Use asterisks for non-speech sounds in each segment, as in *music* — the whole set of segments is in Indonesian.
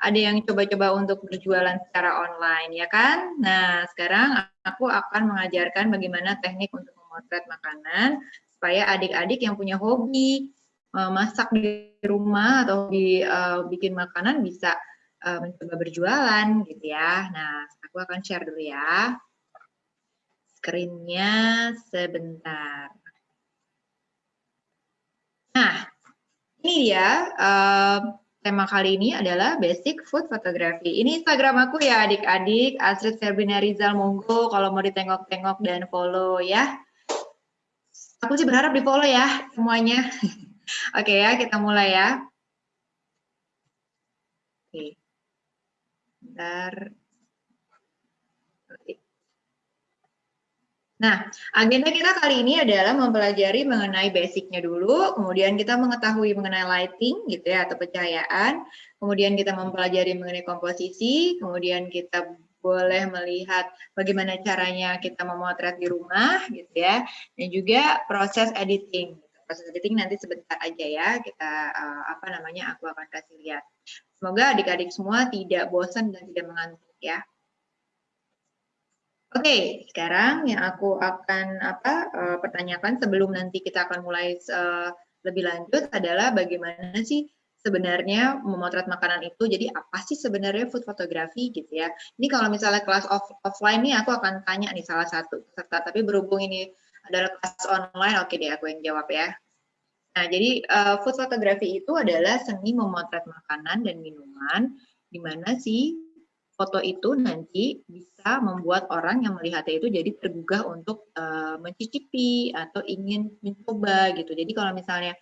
ada yang coba-coba untuk berjualan secara online, ya kan? Nah, sekarang aku akan mengajarkan bagaimana teknik untuk memotret makanan supaya adik-adik yang punya hobi uh, masak di rumah atau di uh, bikin makanan bisa uh, mencoba berjualan gitu ya. Nah, aku akan share dulu ya. Screen-nya sebentar. Nah, ini dia uh, tema kali ini adalah basic food photography. Ini Instagram aku ya adik-adik, Astrid Ferbina Rizal Monggo kalau mau ditengok-tengok dan follow ya. Aku sih berharap di follow ya semuanya. *laughs* Oke ya, kita mulai ya. Oke. Bentar. Nah, agenda kita kali ini adalah mempelajari mengenai basicnya dulu, kemudian kita mengetahui mengenai lighting gitu ya atau pencahayaan, kemudian kita mempelajari mengenai komposisi, kemudian kita boleh melihat bagaimana caranya kita memotret di rumah gitu ya, dan juga proses editing. Proses editing nanti sebentar aja ya, kita uh, apa namanya aku akan kasih lihat. Semoga adik-adik semua tidak bosan dan tidak mengantuk ya. Oke, okay, sekarang yang aku akan apa uh, pertanyakan sebelum nanti kita akan mulai uh, lebih lanjut adalah bagaimana sih sebenarnya memotret makanan itu. Jadi apa sih sebenarnya food photography gitu ya? Ini kalau misalnya kelas off offline nih aku akan tanya nih salah satu peserta, tapi berhubung ini adalah kelas online, oke okay deh aku yang jawab ya. Nah, jadi uh, food photography itu adalah seni memotret makanan dan minuman di mana sih foto itu nanti bisa membuat orang yang melihatnya itu jadi tergugah untuk uh, mencicipi atau ingin mencoba gitu. Jadi kalau misalnya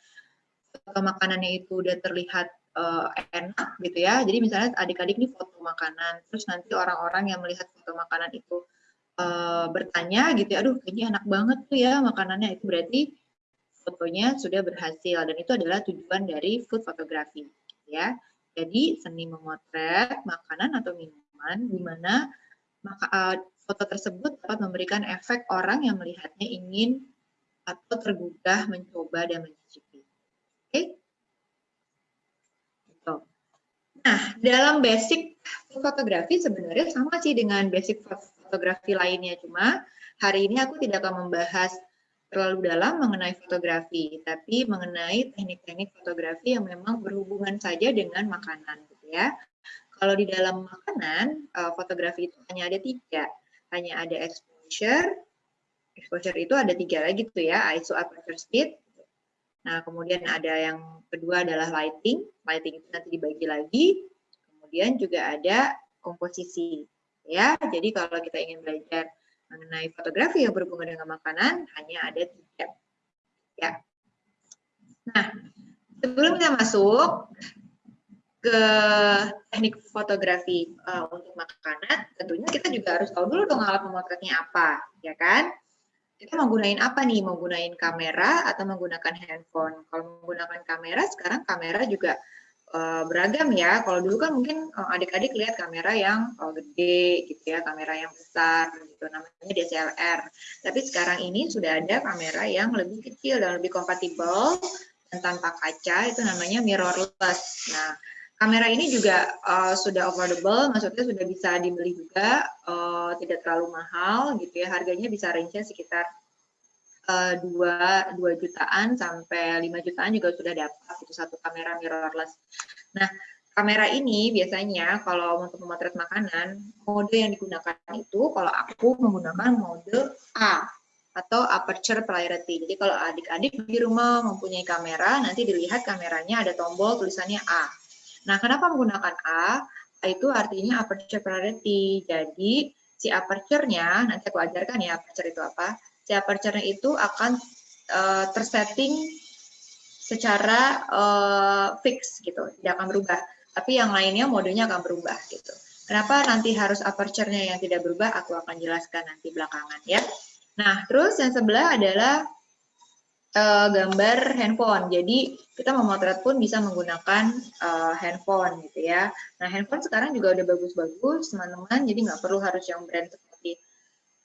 foto makanannya itu udah terlihat uh, enak gitu ya. Jadi misalnya adik-adik nih foto makanan, terus nanti orang-orang yang melihat foto makanan itu uh, bertanya gitu ya, aduh kayaknya enak banget tuh ya makanannya. Itu berarti fotonya sudah berhasil dan itu adalah tujuan dari food photography ya. Jadi seni memotret makanan atau minuman di mana maka uh, foto tersebut dapat memberikan efek orang yang melihatnya ingin atau tergugah mencoba dan mencicipi. Oke? Okay? Gitu. Nah, dalam basic fotografi sebenarnya sama sih dengan basic fotografi lainnya, cuma hari ini aku tidak akan membahas terlalu dalam mengenai fotografi, tapi mengenai teknik-teknik fotografi yang memang berhubungan saja dengan makanan, gitu ya. Kalau di dalam makanan, uh, fotografi itu hanya ada tiga. Hanya ada exposure, exposure itu ada tiga lagi tuh ya, ISO aperture speed. Nah, kemudian ada yang kedua adalah lighting. Lighting itu nanti dibagi lagi. Kemudian juga ada komposisi. Ya, jadi kalau kita ingin belajar mengenai fotografi yang berhubungan dengan makanan, hanya ada tiga. Ya. Nah, sebelum kita masuk, ke teknik fotografi uh, untuk makanan, tentunya kita juga harus tahu dulu dong alat memotretnya apa, ya kan? Kita menggunakan apa nih? Menggunakan kamera atau menggunakan handphone? Kalau menggunakan kamera, sekarang kamera juga uh, beragam ya. Kalau dulu kan mungkin uh, adik-adik lihat kamera yang uh, gede gitu ya, kamera yang besar gitu, namanya DSLR. Tapi sekarang ini sudah ada kamera yang lebih kecil dan lebih kompatibel dan tanpa kaca, itu namanya mirrorless. Nah, Kamera ini juga uh, sudah affordable, maksudnya sudah bisa dibeli juga, uh, tidak terlalu mahal gitu ya. Harganya bisa range sekitar uh, 2, 2 jutaan sampai 5 jutaan juga sudah dapat itu satu kamera mirrorless. Nah, kamera ini biasanya kalau untuk memotret makanan, mode yang digunakan itu kalau aku menggunakan mode A atau aperture priority. Jadi kalau adik-adik di rumah mempunyai kamera, nanti dilihat kameranya ada tombol tulisannya A Nah, kenapa menggunakan A? Itu artinya aperture priority. Jadi, si aperture-nya, nanti aku ajarkan ya aperture itu apa. Si aperture-nya itu akan uh, tersetting secara uh, fix gitu, tidak akan berubah. Tapi yang lainnya modenya akan berubah gitu. Kenapa nanti harus aperture-nya yang tidak berubah? Aku akan jelaskan nanti belakangan ya. Nah, terus yang sebelah adalah uh, gambar handphone. Jadi kita memotret pun bisa menggunakan uh, handphone gitu ya. Nah handphone sekarang juga udah bagus-bagus teman-teman. Jadi nggak perlu harus yang brand seperti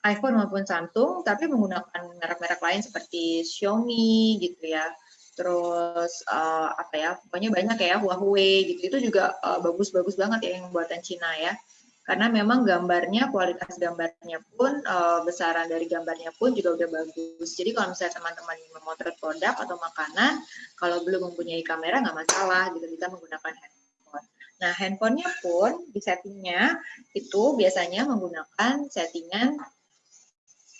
iPhone maupun Samsung, tapi menggunakan merek-merek lain seperti Xiaomi gitu ya. terus uh, apa ya pokoknya banyak ya Huawei gitu itu juga bagus-bagus uh, banget ya yang buatan Cina ya karena memang gambarnya kualitas gambarnya pun uh, besaran dari gambarnya pun juga udah bagus jadi kalau misalnya teman-teman memotret produk atau makanan kalau belum mempunyai kamera nggak masalah gitu bisa menggunakan handphone nah handphonenya pun di settingnya itu biasanya menggunakan settingan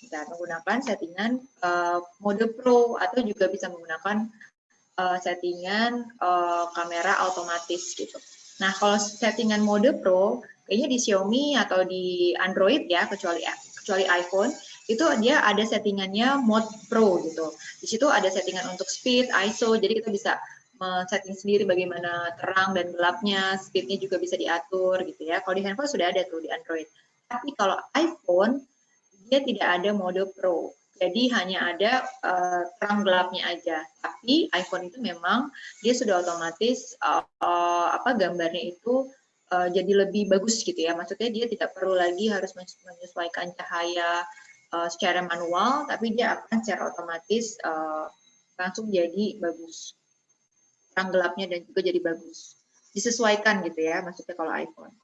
bisa menggunakan settingan uh, mode pro atau juga bisa menggunakan uh, settingan uh, kamera otomatis gitu. Nah, kalau settingan mode pro, kayaknya di Xiaomi atau di Android ya, kecuali kecuali iPhone, itu dia ada settingannya mode pro gitu. Di situ ada settingan untuk speed, ISO, jadi kita bisa setting sendiri bagaimana terang dan gelapnya, speednya juga bisa diatur gitu ya. Kalau di handphone sudah ada tuh di Android. Tapi kalau iPhone dia tidak ada mode Pro. Jadi hanya ada uh, terang gelapnya aja. Tapi iPhone itu memang dia sudah otomatis uh, uh, apa gambarnya itu uh, jadi lebih bagus gitu ya. Maksudnya dia tidak perlu lagi harus menyesuaikan cahaya uh, secara manual, tapi dia akan secara otomatis uh, langsung jadi bagus. Terang gelapnya dan juga jadi bagus. Disesuaikan gitu ya, maksudnya kalau iPhone.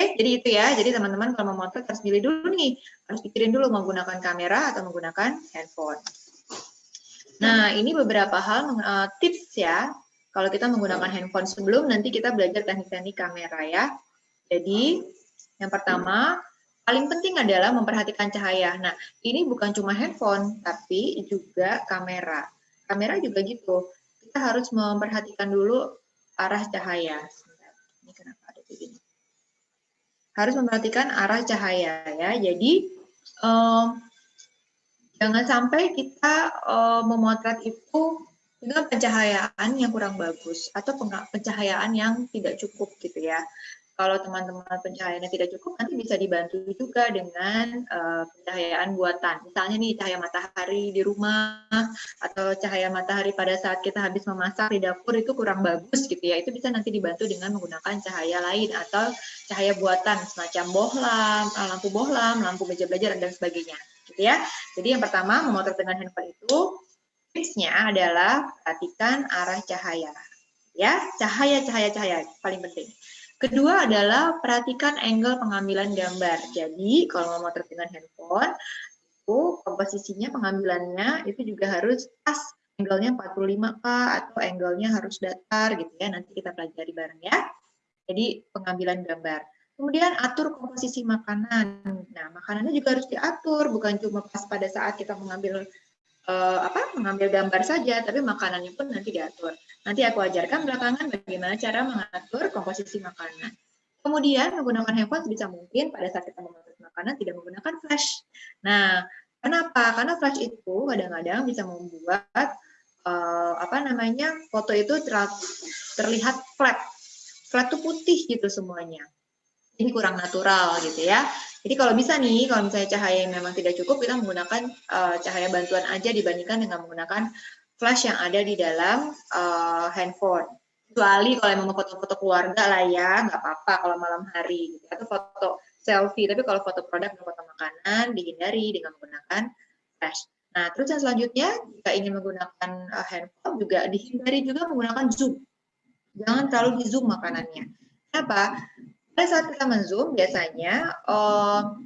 Oke, jadi itu ya. Jadi teman-teman kalau mau motret harus pilih dulu nih. Harus pikirin dulu menggunakan kamera atau menggunakan handphone. Nah, ini beberapa hal uh, tips ya. Kalau kita menggunakan handphone sebelum nanti kita belajar teknik-teknik kamera ya. Jadi, yang pertama, paling penting adalah memperhatikan cahaya. Nah, ini bukan cuma handphone, tapi juga kamera. Kamera juga gitu. Kita harus memperhatikan dulu arah cahaya. Ini kenapa ada begini? harus memperhatikan arah cahaya ya. Jadi um, jangan sampai kita um, memotret itu dengan pencahayaan yang kurang bagus atau pencahayaan yang tidak cukup gitu ya kalau teman-teman pencahayaannya tidak cukup, nanti bisa dibantu juga dengan uh, pencahayaan buatan. Misalnya nih cahaya matahari di rumah, atau cahaya matahari pada saat kita habis memasak di dapur itu kurang bagus gitu ya. Itu bisa nanti dibantu dengan menggunakan cahaya lain atau cahaya buatan semacam bohlam, eh, lampu bohlam, lampu meja belajar dan sebagainya. Gitu ya. Jadi yang pertama memotret dengan handphone itu tipsnya adalah perhatikan arah cahaya. Ya, cahaya, cahaya, cahaya paling penting. Kedua adalah perhatikan angle pengambilan gambar. Jadi kalau mau motret dengan handphone, itu komposisinya pengambilannya itu juga harus pas angle-nya 45K atau angle-nya harus datar gitu ya. Nanti kita pelajari bareng ya. Jadi pengambilan gambar. Kemudian atur komposisi makanan. Nah, makanannya juga harus diatur, bukan cuma pas pada saat kita mengambil uh, apa mengambil gambar saja, tapi makanannya pun nanti diatur. Nanti aku ajarkan belakangan bagaimana cara mengatur komposisi makanan. Kemudian menggunakan handphone sebisa mungkin pada saat kita mengatur makanan tidak menggunakan flash. Nah, kenapa? Karena flash itu kadang-kadang bisa membuat uh, apa namanya foto itu terlihat flat. Flat itu putih gitu semuanya. Ini kurang natural gitu ya. Jadi kalau bisa nih, kalau misalnya cahaya yang memang tidak cukup, kita menggunakan uh, cahaya bantuan aja dibandingkan dengan menggunakan flash yang ada di dalam uh, handphone. Kecuali kalau memang foto-foto keluarga lah ya, nggak apa-apa kalau malam hari. Gitu. Atau foto selfie, tapi kalau foto produk dan foto makanan dihindari dengan menggunakan flash. Nah, terus yang selanjutnya, jika ingin menggunakan uh, handphone juga dihindari juga menggunakan zoom. Jangan terlalu di zoom makanannya. Kenapa? Saat kita menzoom biasanya uh,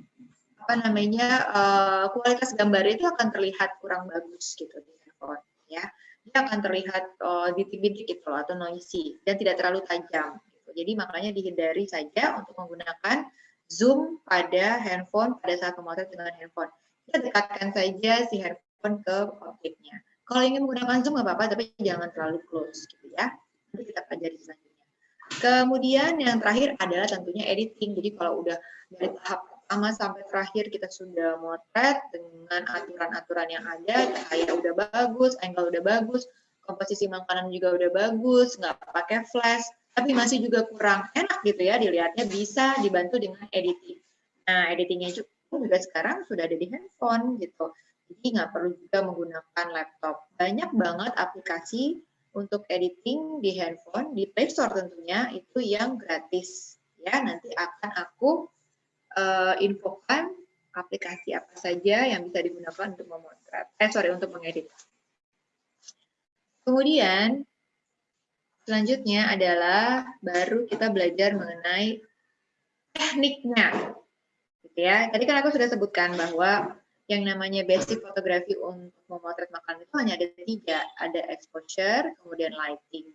apa namanya uh, kualitas gambar itu akan terlihat kurang bagus gitu di handphone ya. Dia akan terlihat uh, bintik-bintik gitu loh, atau noisy dan tidak terlalu tajam gitu. jadi makanya dihindari saja untuk menggunakan zoom pada handphone pada saat memotret dengan handphone. Kita dekatkan saja si handphone ke objeknya. Kalau ingin menggunakan zoom nggak apa-apa tapi jangan terlalu close gitu ya. Nanti kita pelajari selanjutnya Kemudian yang terakhir adalah tentunya editing. Jadi kalau udah dari tahap pertama sampai terakhir kita sudah motret dengan aturan-aturan yang ada, cahaya udah bagus, angle udah bagus, komposisi makanan juga udah bagus, nggak pakai flash, tapi masih juga kurang enak gitu ya dilihatnya bisa dibantu dengan editing. Nah, editingnya juga sekarang sudah ada di handphone gitu. Jadi nggak perlu juga menggunakan laptop. Banyak banget aplikasi untuk editing di handphone di Play Store tentunya itu yang gratis ya nanti akan aku uh, infokan aplikasi apa saja yang bisa digunakan untuk memotret eh sorry untuk mengedit Kemudian selanjutnya adalah baru kita belajar mengenai tekniknya. Gitu ya. Tadi kan aku sudah sebutkan bahwa yang namanya basic fotografi untuk memotret makanan itu hanya ada tiga, ada exposure, kemudian lighting,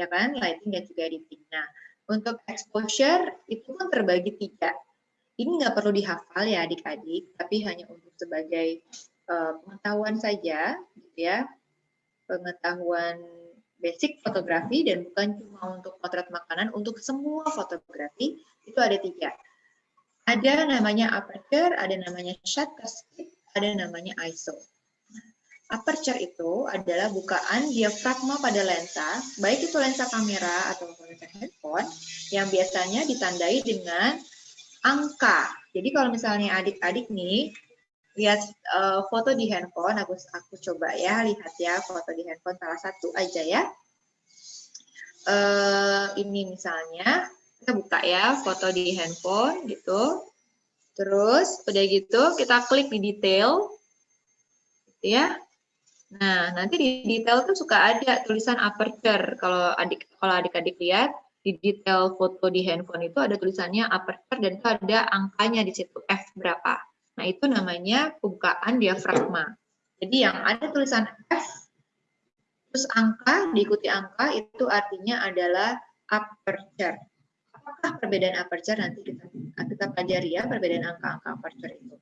ya kan, lighting dan juga editing. Nah, untuk exposure itu kan terbagi tiga. Ini nggak perlu dihafal ya adik-adik, tapi hanya untuk sebagai uh, pengetahuan saja, gitu ya, pengetahuan basic fotografi dan bukan cuma untuk potret makanan, untuk semua fotografi itu ada tiga ada namanya aperture, ada namanya shutter speed, ada namanya ISO. Aperture itu adalah bukaan diafragma pada lensa, baik itu lensa kamera atau lensa handphone, yang biasanya ditandai dengan angka. Jadi kalau misalnya adik-adik nih, lihat uh, foto di handphone, aku, aku coba ya, lihat ya foto di handphone salah satu aja ya. Uh, ini misalnya, kita buka ya foto di handphone gitu. Terus udah gitu kita klik di detail, gitu ya. Nah nanti di detail tuh suka ada tulisan aperture. Kalau adik kalau adik-adik lihat di detail foto di handphone itu ada tulisannya aperture dan itu ada angkanya di situ f berapa. Nah itu namanya pembukaan diafragma. Jadi yang ada tulisan f terus angka diikuti angka itu artinya adalah aperture apakah perbedaan aperture nanti kita kita pelajari ya perbedaan angka-angka aperture itu.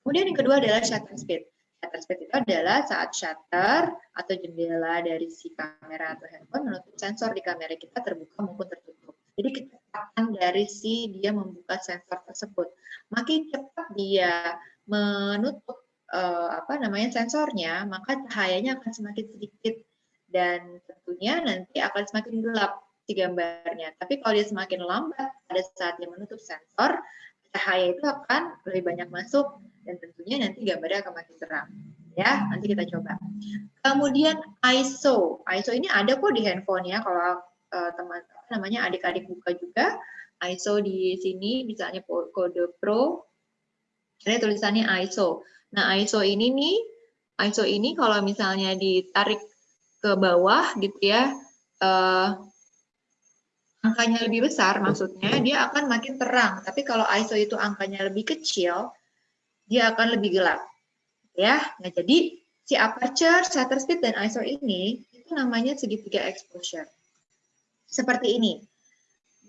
Kemudian yang kedua adalah shutter speed. Shutter speed itu adalah saat shutter atau jendela dari si kamera atau handphone menutup sensor di kamera kita terbuka maupun tertutup. Jadi kecepatan dari si dia membuka sensor tersebut. Makin cepat dia menutup uh, apa namanya sensornya, maka cahayanya akan semakin sedikit dan tentunya nanti akan semakin gelap si gambarnya. Tapi kalau dia semakin lambat pada saat dia menutup sensor, cahaya itu akan lebih banyak masuk dan tentunya nanti gambarnya akan makin terang. Ya, nanti kita coba. Kemudian ISO. ISO ini ada kok di handphone ya kalau uh, teman namanya adik-adik buka juga. ISO di sini misalnya kode Pro ada tulisannya ISO. Nah, ISO ini nih, ISO ini kalau misalnya ditarik ke bawah gitu ya, uh, angkanya lebih besar, maksudnya dia akan makin terang. Tapi kalau ISO itu angkanya lebih kecil, dia akan lebih gelap. Ya, nah jadi si aperture, shutter speed, dan ISO ini itu namanya segitiga exposure. Seperti ini.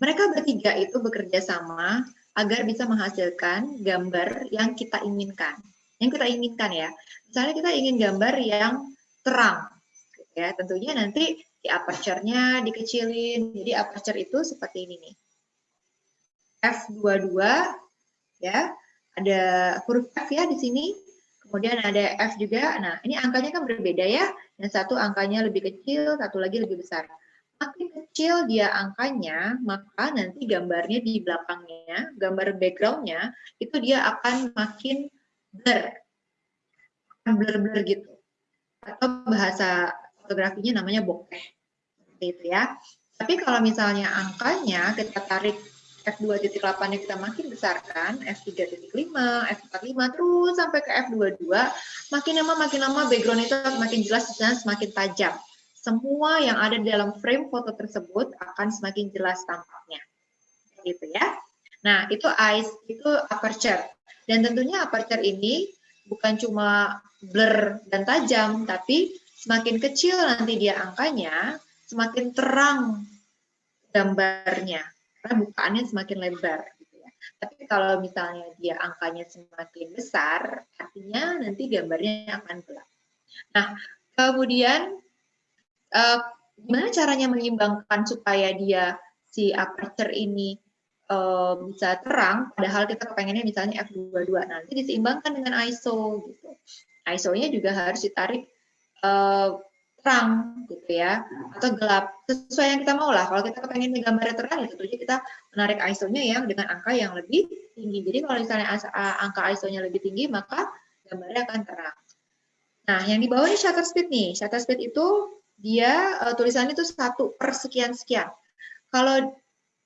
Mereka bertiga itu bekerja sama agar bisa menghasilkan gambar yang kita inginkan. Yang kita inginkan ya. Misalnya kita ingin gambar yang terang. Ya, tentunya nanti di aperture-nya dikecilin. Jadi aperture itu seperti ini nih. F22 ya. Ada huruf F ya di sini. Kemudian ada F juga. Nah, ini angkanya kan berbeda ya. Yang satu angkanya lebih kecil, satu lagi lebih besar. Makin kecil dia angkanya, maka nanti gambarnya di belakangnya, gambar background-nya, itu dia akan makin blur. Blur-blur gitu. Atau bahasa fotografinya namanya bokeh. Seperti itu ya. Tapi kalau misalnya angkanya kita tarik F2.8 yang kita makin besarkan, F3.5, F45, terus sampai ke F22, makin lama makin lama background itu makin jelas dan semakin tajam. Semua yang ada di dalam frame foto tersebut akan semakin jelas tampaknya. Gitu ya. Nah, itu eyes, itu aperture. Dan tentunya aperture ini bukan cuma blur dan tajam, tapi Semakin kecil nanti dia angkanya, semakin terang gambarnya, karena bukaannya semakin lebar. Gitu ya. Tapi kalau misalnya dia angkanya semakin besar, artinya nanti gambarnya akan gelap. Nah, kemudian uh, gimana caranya menyeimbangkan supaya dia si aperture ini uh, bisa terang, padahal kita kepengennya misalnya f22, nanti diseimbangkan dengan ISO gitu. ISO-nya juga harus ditarik uh, terang gitu ya atau gelap. Sesuai yang kita mau lah. Kalau kita pengen gambarnya terang ya tentunya kita menarik ISO-nya yang dengan angka yang lebih tinggi. Jadi kalau misalnya angka ISO-nya lebih tinggi maka gambarnya akan terang. Nah yang di bawah ini shutter speed nih. Shutter speed itu dia uh, tulisannya itu satu per sekian sekian. Kalau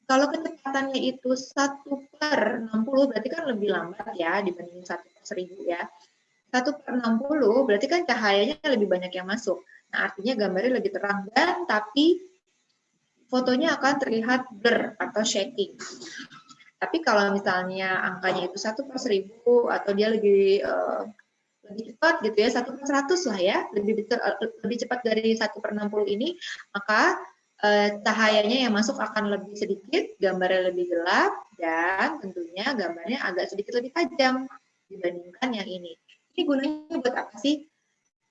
kalau kecepatannya itu satu per 60 berarti kan lebih lambat ya dibanding satu per seribu ya 1 per 60 berarti kan cahayanya lebih banyak yang masuk. Nah, artinya gambarnya lebih terang dan tapi fotonya akan terlihat blur atau shaking. Tapi kalau misalnya angkanya itu satu per seribu atau dia lebih uh, lebih cepat gitu ya satu per seratus lah ya lebih lebih cepat dari satu per enam puluh ini maka uh, cahayanya yang masuk akan lebih sedikit gambarnya lebih gelap dan tentunya gambarnya agak sedikit lebih tajam dibandingkan yang ini. Ini gunanya buat apa sih?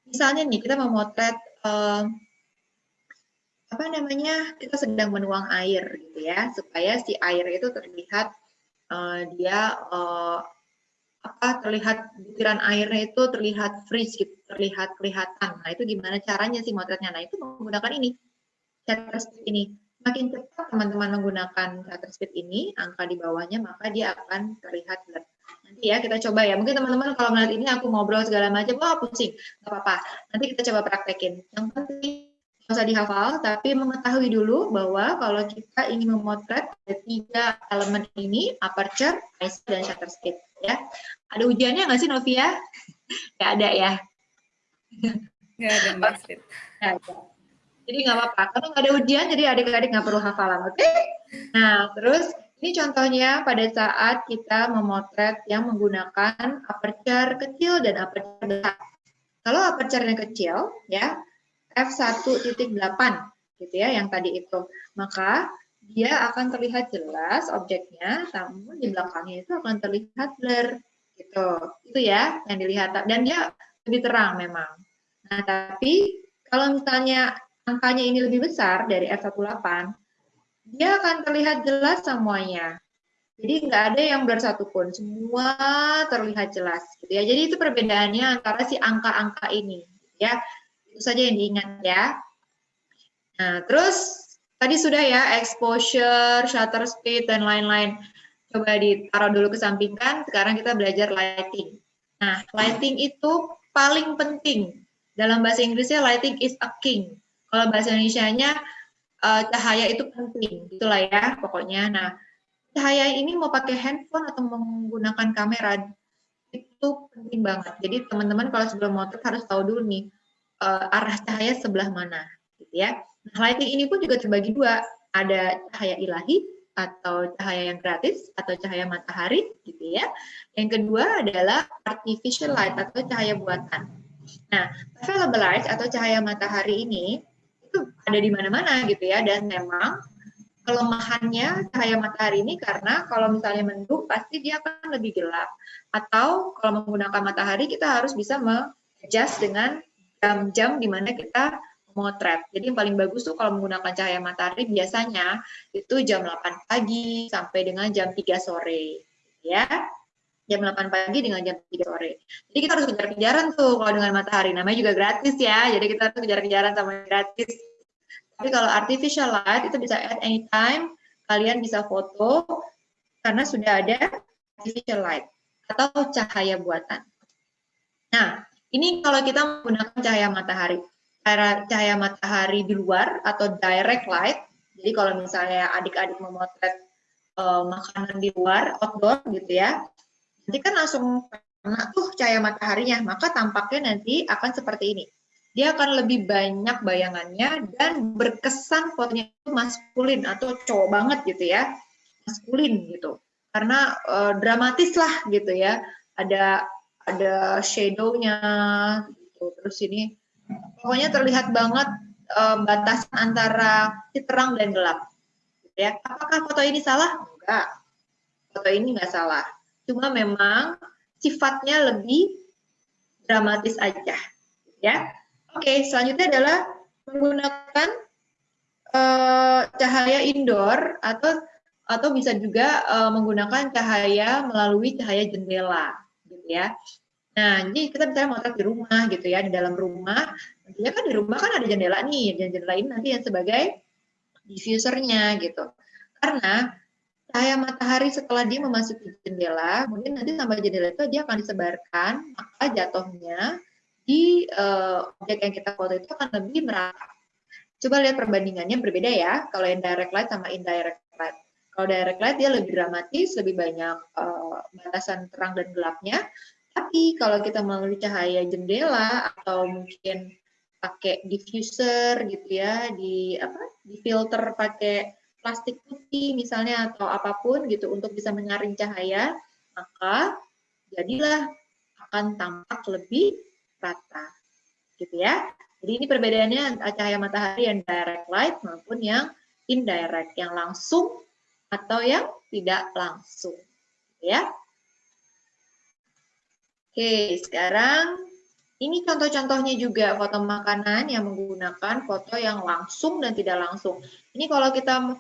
Misalnya nih kita memotret uh, apa namanya kita sedang menuang air gitu ya supaya si air itu terlihat uh, dia uh, apa terlihat butiran airnya itu terlihat freeze gitu terlihat kelihatan. Nah itu gimana caranya sih motretnya? Nah itu menggunakan ini shutter speed ini. Makin cepat teman-teman menggunakan shutter speed ini angka di bawahnya maka dia akan terlihat blur nanti ya kita coba ya mungkin teman-teman kalau melihat ini aku ngobrol segala macam wah pusing nggak apa-apa nanti kita coba praktekin yang penting usah dihafal, tapi mengetahui dulu bahwa kalau kita ingin memotret ada tiga elemen ini, aperture, ISO, dan shutter speed. Ya, ada ujiannya nggak sih Novia? *laughs* Nggak ada ya? Nggak ada Mbak *laughs* Jadi nggak apa-apa. Kalau nggak ada ujian, jadi adik-adik nggak perlu hafalan, oke? Okay? Nah, terus ini contohnya pada saat kita memotret yang menggunakan aperture kecil dan aperture besar. Kalau aperture-nya kecil, ya, f1.8 gitu ya yang tadi itu. Maka dia akan terlihat jelas objeknya, namun di belakangnya itu akan terlihat blur gitu. Itu ya yang dilihat dan dia lebih terang memang. Nah, tapi kalau misalnya angkanya ini lebih besar dari f1.8, dia akan terlihat jelas semuanya. Jadi nggak ada yang blur satupun, semua terlihat jelas. Gitu ya. Jadi itu perbedaannya antara si angka-angka ini. Ya, itu saja yang diingat ya. Nah, terus tadi sudah ya exposure, shutter speed dan lain-lain. Coba ditaruh dulu ke sampingkan. Sekarang kita belajar lighting. Nah, lighting itu paling penting. Dalam bahasa Inggrisnya lighting is a king. Kalau bahasa Indonesia-nya uh, cahaya itu penting. Itulah ya pokoknya. Nah, cahaya ini mau pakai handphone atau menggunakan kamera itu penting banget. Jadi teman-teman kalau sebelum motor harus tahu dulu nih uh, arah cahaya sebelah mana gitu ya. Nah, lighting ini pun juga terbagi dua, ada cahaya ilahi atau cahaya yang gratis atau cahaya matahari gitu ya. Yang kedua adalah artificial light atau cahaya buatan. Nah, available light atau cahaya matahari ini itu ada di mana-mana gitu ya dan memang kelemahannya cahaya matahari ini karena kalau misalnya mendung pasti dia akan lebih gelap atau kalau menggunakan matahari kita harus bisa mengadjust dengan jam-jam di mana kita motret. Jadi yang paling bagus tuh kalau menggunakan cahaya matahari biasanya itu jam 8 pagi sampai dengan jam 3 sore. Ya, jam 8 pagi dengan jam 3 sore. Jadi kita harus kejar-kejaran tuh kalau dengan matahari. Namanya juga gratis ya, jadi kita harus kejar-kejaran sama gratis. Tapi kalau artificial light itu bisa at any time, kalian bisa foto karena sudah ada artificial light atau cahaya buatan. Nah, ini kalau kita menggunakan cahaya matahari. Cahaya matahari di luar atau direct light. Jadi kalau misalnya adik-adik memotret uh, makanan di luar, outdoor gitu ya, nanti kan langsung kena tuh cahaya mataharinya, maka tampaknya nanti akan seperti ini. Dia akan lebih banyak bayangannya dan berkesan fotonya itu maskulin atau cowok banget gitu ya, maskulin gitu. Karena uh, dramatis lah gitu ya, ada ada shadow-nya gitu. Terus ini pokoknya terlihat banget um, batas antara terang dan gelap. Gitu ya. Apakah foto ini salah? Enggak. Foto ini enggak salah. Cuma memang sifatnya lebih dramatis aja. Ya. Oke, selanjutnya adalah menggunakan uh, cahaya indoor atau atau bisa juga uh, menggunakan cahaya melalui cahaya jendela gitu ya. Nah, jadi kita misalnya motret di rumah gitu ya, di dalam rumah, tentunya kan di rumah kan ada jendela nih, jendela ini nanti yang sebagai diffusernya gitu. Karena cahaya matahari setelah dia memasuki jendela, mungkin nanti sampai jendela itu dia akan disebarkan, maka jatuhnya di uh, objek yang kita foto itu akan lebih merata. Coba lihat perbandingannya berbeda ya, kalau yang direct light sama indirect light. Kalau direct light dia lebih dramatis, lebih banyak uh, batasan terang dan gelapnya. Tapi kalau kita melalui cahaya jendela atau mungkin pakai diffuser gitu ya, di apa? Di filter pakai plastik putih misalnya atau apa pun gitu untuk bisa menyaring cahaya, maka jadilah akan tampak lebih rata. Gitu ya. Jadi ini perbedaannya cahaya matahari yang direct light maupun yang indirect, yang langsung atau yang tidak langsung. Gitu ya. Oke, sekarang ini contoh-contohnya juga foto makanan yang menggunakan foto yang langsung dan tidak langsung. Ini kalau kita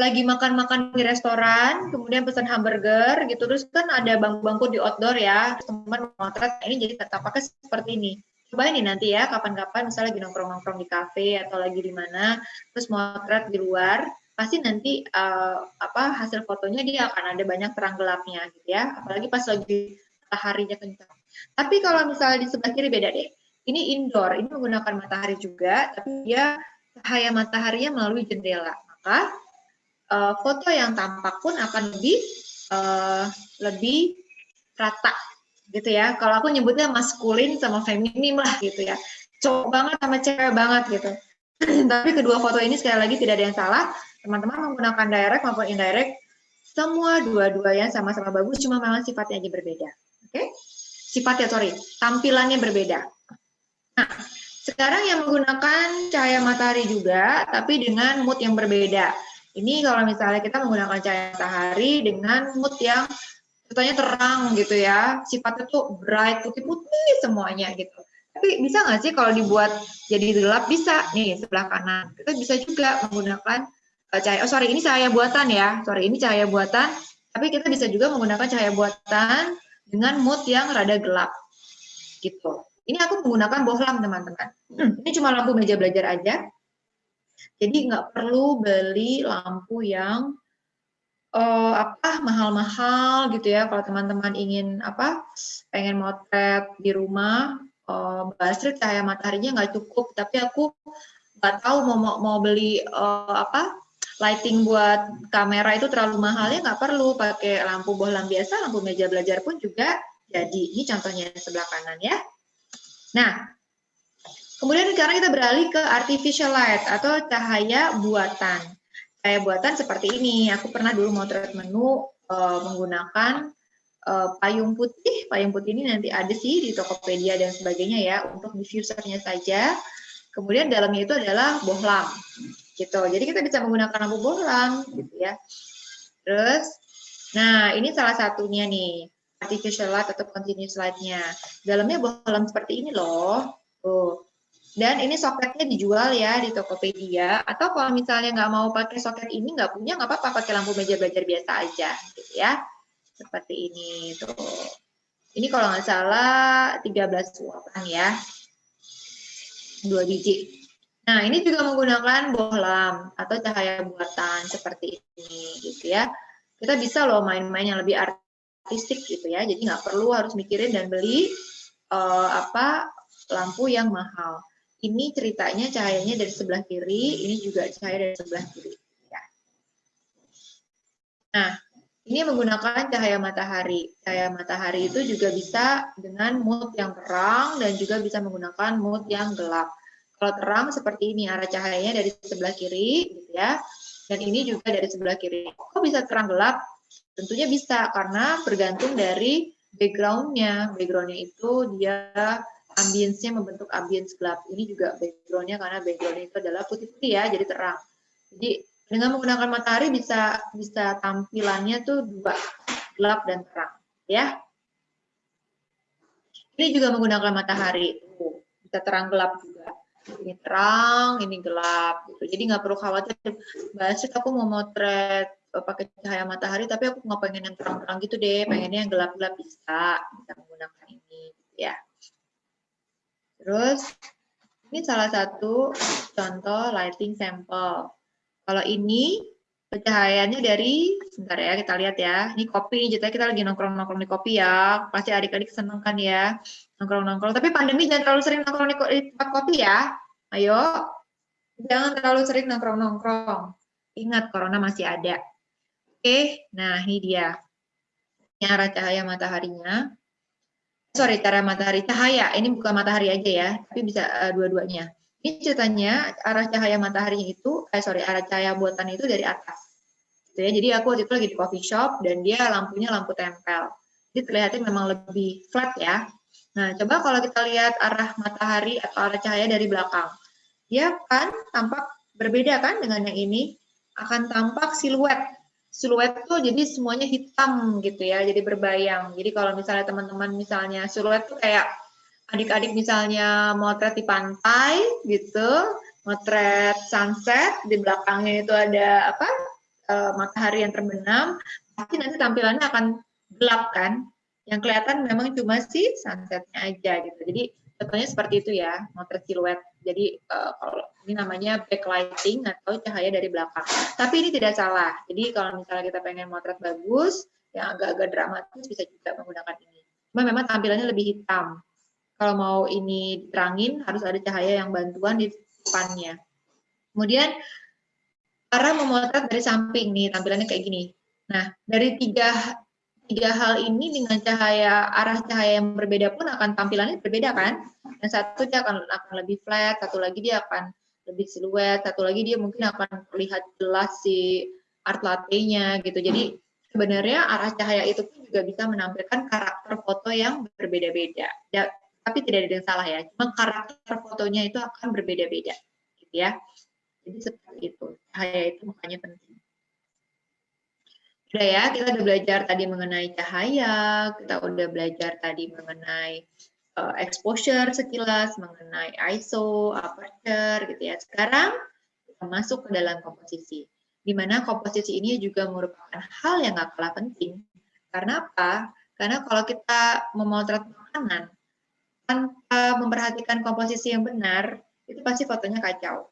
lagi makan-makan di restoran, kemudian pesan hamburger gitu, terus kan ada bangku-bangku di outdoor ya, teman motret, ini jadi tampaknya seperti ini. Coba ini nanti ya, kapan-kapan misalnya lagi nongkrong-nongkrong di kafe atau lagi di mana, terus motret di luar, pasti nanti uh, apa hasil fotonya dia akan ada banyak terang gelapnya gitu ya, apalagi pas lagi mataharinya kencang. Tapi kalau misalnya di sebelah kiri beda deh. Ini indoor, ini menggunakan matahari juga, tapi dia cahaya mataharinya melalui jendela. Maka uh, foto yang tampak pun akan lebih uh, lebih rata gitu ya. Kalau aku nyebutnya maskulin sama feminim lah gitu ya. Cowok banget sama cewek banget gitu. *clears throat* Tapi kedua foto ini sekali lagi tidak ada yang salah. Teman-teman menggunakan direct maupun indirect, semua dua-duanya sama-sama bagus, cuma memang sifatnya aja berbeda. Oke? Okay? Sifatnya, sorry, tampilannya berbeda. Nah, sekarang yang menggunakan cahaya matahari juga, tapi dengan mood yang berbeda. Ini kalau misalnya kita menggunakan cahaya matahari dengan mood yang contohnya terang gitu ya, sifatnya tuh bright, putih-putih semuanya gitu. Tapi bisa nggak sih kalau dibuat jadi gelap? Bisa, nih sebelah kanan. Kita bisa juga menggunakan uh, cahaya, oh sorry ini cahaya buatan ya, sorry ini cahaya buatan, tapi kita bisa juga menggunakan cahaya buatan dengan mood yang rada gelap gitu. Ini aku menggunakan bohlam teman-teman. Hmm, *clears throat* ini cuma lampu meja belajar aja, jadi nggak perlu beli lampu yang uh, apa mahal-mahal gitu ya. Kalau teman-teman ingin apa pengen motret di rumah, uh, Astrid cahaya mataharinya nggak cukup. Tapi aku nggak tahu mau mau beli uh, apa lighting buat kamera itu terlalu mahal ya nggak perlu pakai lampu bohlam biasa, lampu meja belajar pun juga jadi. Ini contohnya sebelah kanan ya. Nah, Kemudian sekarang kita beralih ke artificial light atau cahaya buatan. Cahaya buatan seperti ini. Aku pernah dulu motret menu uh, menggunakan uh, payung putih. Payung putih ini nanti ada sih di Tokopedia dan sebagainya ya untuk diffusernya saja. Kemudian dalamnya itu adalah bohlam. Gitu. Jadi kita bisa menggunakan lampu bohlam gitu ya. Terus nah ini salah satunya nih artificial light atau continuous light-nya. Dalamnya bohlam seperti ini loh. Tuh. Dan ini soketnya dijual ya di Tokopedia. Atau kalau misalnya nggak mau pakai soket ini, nggak punya, nggak apa-apa pakai lampu meja belajar biasa aja, gitu ya. Seperti ini tuh. Ini kalau nggak salah 13 watt ya. Dua biji. Nah, ini juga menggunakan bohlam atau cahaya buatan seperti ini, gitu ya. Kita bisa loh main-main yang lebih artistik gitu ya. Jadi nggak perlu harus mikirin dan beli uh, apa lampu yang mahal ini ceritanya cahayanya dari sebelah kiri, ini juga cahaya dari sebelah kiri. Ya. Nah, ini menggunakan cahaya matahari. Cahaya matahari itu juga bisa dengan mood yang terang dan juga bisa menggunakan mood yang gelap. Kalau terang seperti ini, arah cahayanya dari sebelah kiri, gitu ya. Dan ini juga dari sebelah kiri. Kok bisa terang gelap? Tentunya bisa, karena bergantung dari background-nya. Background-nya itu dia ambience-nya membentuk ambience gelap. Ini juga background-nya karena background itu adalah putih-putih ya, jadi terang. Jadi dengan menggunakan matahari bisa bisa tampilannya tuh dua, gelap dan terang, ya. Ini juga menggunakan matahari, tuh, bisa terang gelap juga. Ini terang, ini gelap, gitu. Jadi nggak perlu khawatir. Mbak aku mau motret eh, pakai cahaya matahari, tapi aku nggak pengen yang terang-terang gitu deh, pengennya yang gelap-gelap bisa, bisa menggunakan ini, gitu ya. Terus ini salah satu contoh lighting sample. Kalau ini pencahayaannya dari, sebentar ya kita lihat ya, ini kopi, jadi kita lagi nongkrong-nongkrong di kopi ya, pasti adik-adik seneng kan ya, nongkrong-nongkrong. Tapi pandemi jangan terlalu sering nongkrong di tempat kopi ya, ayo, jangan terlalu sering nongkrong-nongkrong. Ingat, corona masih ada. Oke, nah ini dia. Ini arah cahaya mataharinya. Sorry cara matahari. Cahaya. Ini bukan matahari aja ya tapi bisa uh, dua-duanya. Ini ceritanya arah cahaya matahari itu eh sorry arah cahaya buatan itu dari atas. Gitu ya. Jadi aku waktu itu lagi di coffee shop dan dia lampunya lampu tempel. Jadi terlihatnya memang lebih flat ya. Nah coba kalau kita lihat arah matahari atau arah cahaya dari belakang. Dia kan tampak berbeda kan dengan yang ini? Akan tampak siluet siluet tuh jadi semuanya hitam gitu ya, jadi berbayang. Jadi kalau misalnya teman-teman misalnya siluet tuh kayak adik-adik misalnya motret di pantai gitu, motret sunset, di belakangnya itu ada apa e, matahari yang terbenam, pasti nanti tampilannya akan gelap kan. Yang kelihatan memang cuma si sunsetnya aja gitu. Jadi contohnya seperti itu ya, motret siluet. Jadi uh, kalau ini namanya backlighting atau cahaya dari belakang. Tapi ini tidak salah. Jadi kalau misalnya kita pengen motret bagus, yang agak-agak dramatis bisa juga menggunakan ini. Cuma memang tampilannya lebih hitam. Kalau mau ini diterangin, harus ada cahaya yang bantuan di depannya. Kemudian, cara memotret dari samping nih, tampilannya kayak gini. Nah, dari tiga tiga hal ini dengan cahaya arah cahaya yang berbeda pun akan tampilannya berbeda kan? Yang satu dia akan akan lebih flat, satu lagi dia akan lebih siluet, satu lagi dia mungkin akan terlihat jelas si art latte-nya gitu. Jadi sebenarnya arah cahaya itu pun juga bisa menampilkan karakter foto yang berbeda-beda. Ya, tapi tidak ada yang salah ya, cuma karakter fotonya itu akan berbeda-beda gitu ya. Jadi seperti itu. Cahaya itu makanya penting. Udah ya, kita udah belajar tadi mengenai cahaya, kita udah belajar tadi mengenai uh, exposure sekilas, mengenai ISO, aperture gitu ya. Sekarang kita masuk ke dalam komposisi. Di mana komposisi ini juga merupakan hal yang gak kalah penting. Karena apa? Karena kalau kita memotret makanan tanpa memperhatikan komposisi yang benar, itu pasti fotonya kacau.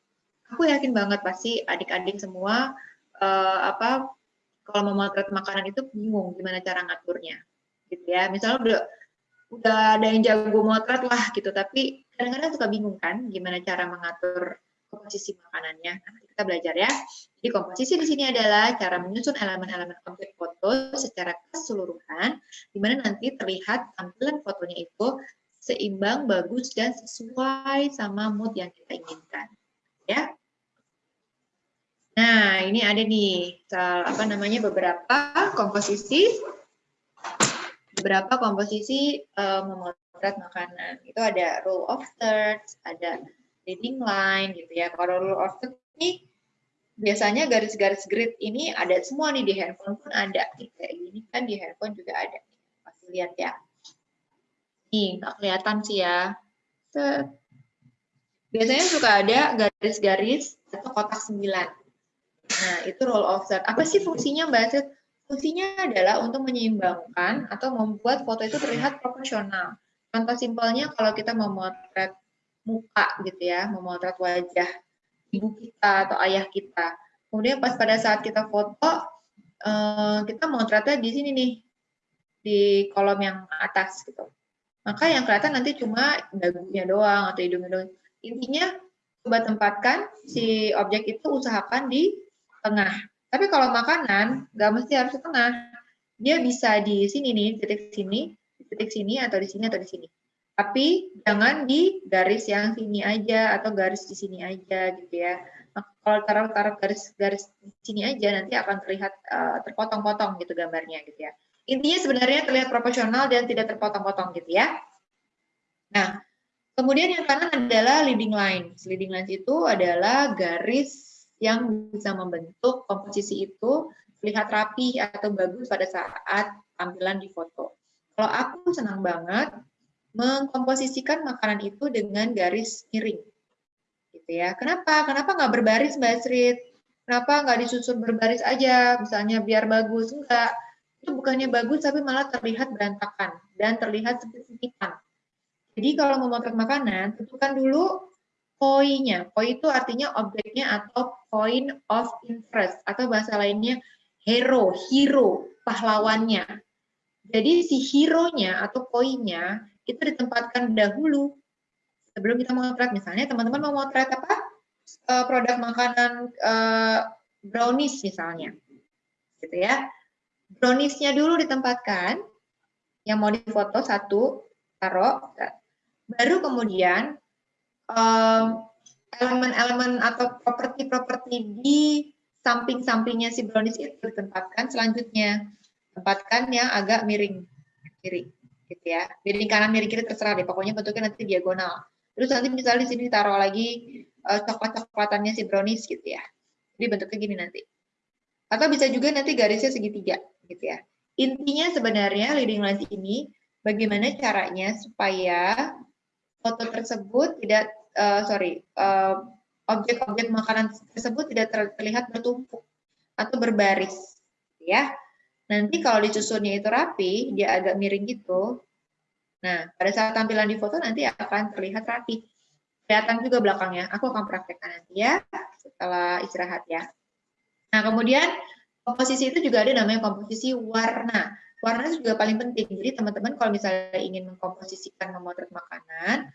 Aku yakin banget pasti adik-adik semua uh, apa kalau memotret makanan itu bingung gimana cara ngaturnya gitu ya. Misalnya udah udah ada yang jago motret lah gitu. Tapi kadang-kadang suka bingung kan gimana cara mengatur komposisi makanannya. Nah, kita belajar ya. Jadi komposisi di sini adalah cara menyusun elemen-elemen objek foto secara keseluruhan di mana nanti terlihat tampilan fotonya itu seimbang bagus dan sesuai sama mood yang kita inginkan ya Nah, ini ada nih apa namanya beberapa komposisi beberapa komposisi uh, memotret makanan. Itu ada rule of thirds, ada leading line gitu ya. Kalau rule of thirds ini biasanya garis-garis grid ini ada semua nih di handphone pun ada. Kayak gini kan di handphone juga ada. Pasti lihat ya. Nih, nggak kelihatan sih ya. Biasanya suka ada garis-garis atau kotak sembilan Nah, itu role of third. Apa sih fungsinya, Mbak Asit? Fungsinya adalah untuk menyeimbangkan atau membuat foto itu terlihat proporsional. Contoh simpelnya kalau kita memotret muka gitu ya, memotret wajah ibu kita atau ayah kita. Kemudian pas pada saat kita foto, eh, kita motretnya di sini nih, di kolom yang atas gitu. Maka yang kelihatan nanti cuma dagunya doang atau hidungnya doang. Intinya coba tempatkan si objek itu usahakan di tengah. Tapi kalau makanan, nggak mesti harus di tengah. Dia bisa di sini nih, titik sini, titik sini, atau di sini, atau di sini. Tapi jangan di garis yang sini aja, atau garis di sini aja, gitu ya. Nah, kalau taruh-taruh garis-garis di sini aja, nanti akan terlihat uh, terpotong-potong gitu gambarnya, gitu ya. Intinya sebenarnya terlihat proporsional dan tidak terpotong-potong, gitu ya. Nah, kemudian yang kanan adalah leading lines. Leading lines itu adalah garis yang bisa membentuk komposisi itu terlihat rapi atau bagus pada saat tampilan di foto. Kalau aku senang banget mengkomposisikan makanan itu dengan garis miring. Gitu ya. Kenapa? Kenapa nggak berbaris Mbak Srit? Kenapa nggak disusun berbaris aja, misalnya biar bagus? Enggak. Itu bukannya bagus, tapi malah terlihat berantakan dan terlihat signifikan. Jadi kalau memotret makanan, tentukan dulu POI-nya. POI itu artinya objeknya atau point of interest atau bahasa lainnya hero, hero, pahlawannya. Jadi si hero-nya atau poinnya itu ditempatkan dahulu sebelum kita memotret. Misalnya teman-teman mau motret apa? Uh, produk makanan uh, brownies misalnya. Gitu ya. Brownies-nya dulu ditempatkan yang mau difoto satu, taruh. Baru kemudian elemen-elemen atau properti-properti di samping-sampingnya si brownies itu ditempatkan selanjutnya. Tempatkan yang agak miring kiri, gitu ya. Miring kanan, miring kiri terserah deh. Pokoknya bentuknya nanti diagonal. Terus nanti misalnya di sini taruh lagi uh, coklat-coklatannya si brownies gitu ya. Jadi bentuknya gini nanti. Atau bisa juga nanti garisnya segitiga, gitu ya. Intinya sebenarnya leading lines ini bagaimana caranya supaya foto tersebut tidak uh, sorry uh, objek-objek makanan tersebut tidak terlihat bertumpuk atau berbaris ya. Nanti kalau disusunnya itu rapi dia agak miring gitu. Nah pada saat tampilan di foto nanti akan terlihat rapi. Kelihatan juga belakangnya. Aku akan praktekkan nanti ya setelah istirahat ya. Nah kemudian komposisi itu juga ada namanya komposisi warna. Warna itu juga paling penting. Jadi teman-teman kalau misalnya ingin mengkomposisikan memotret makanan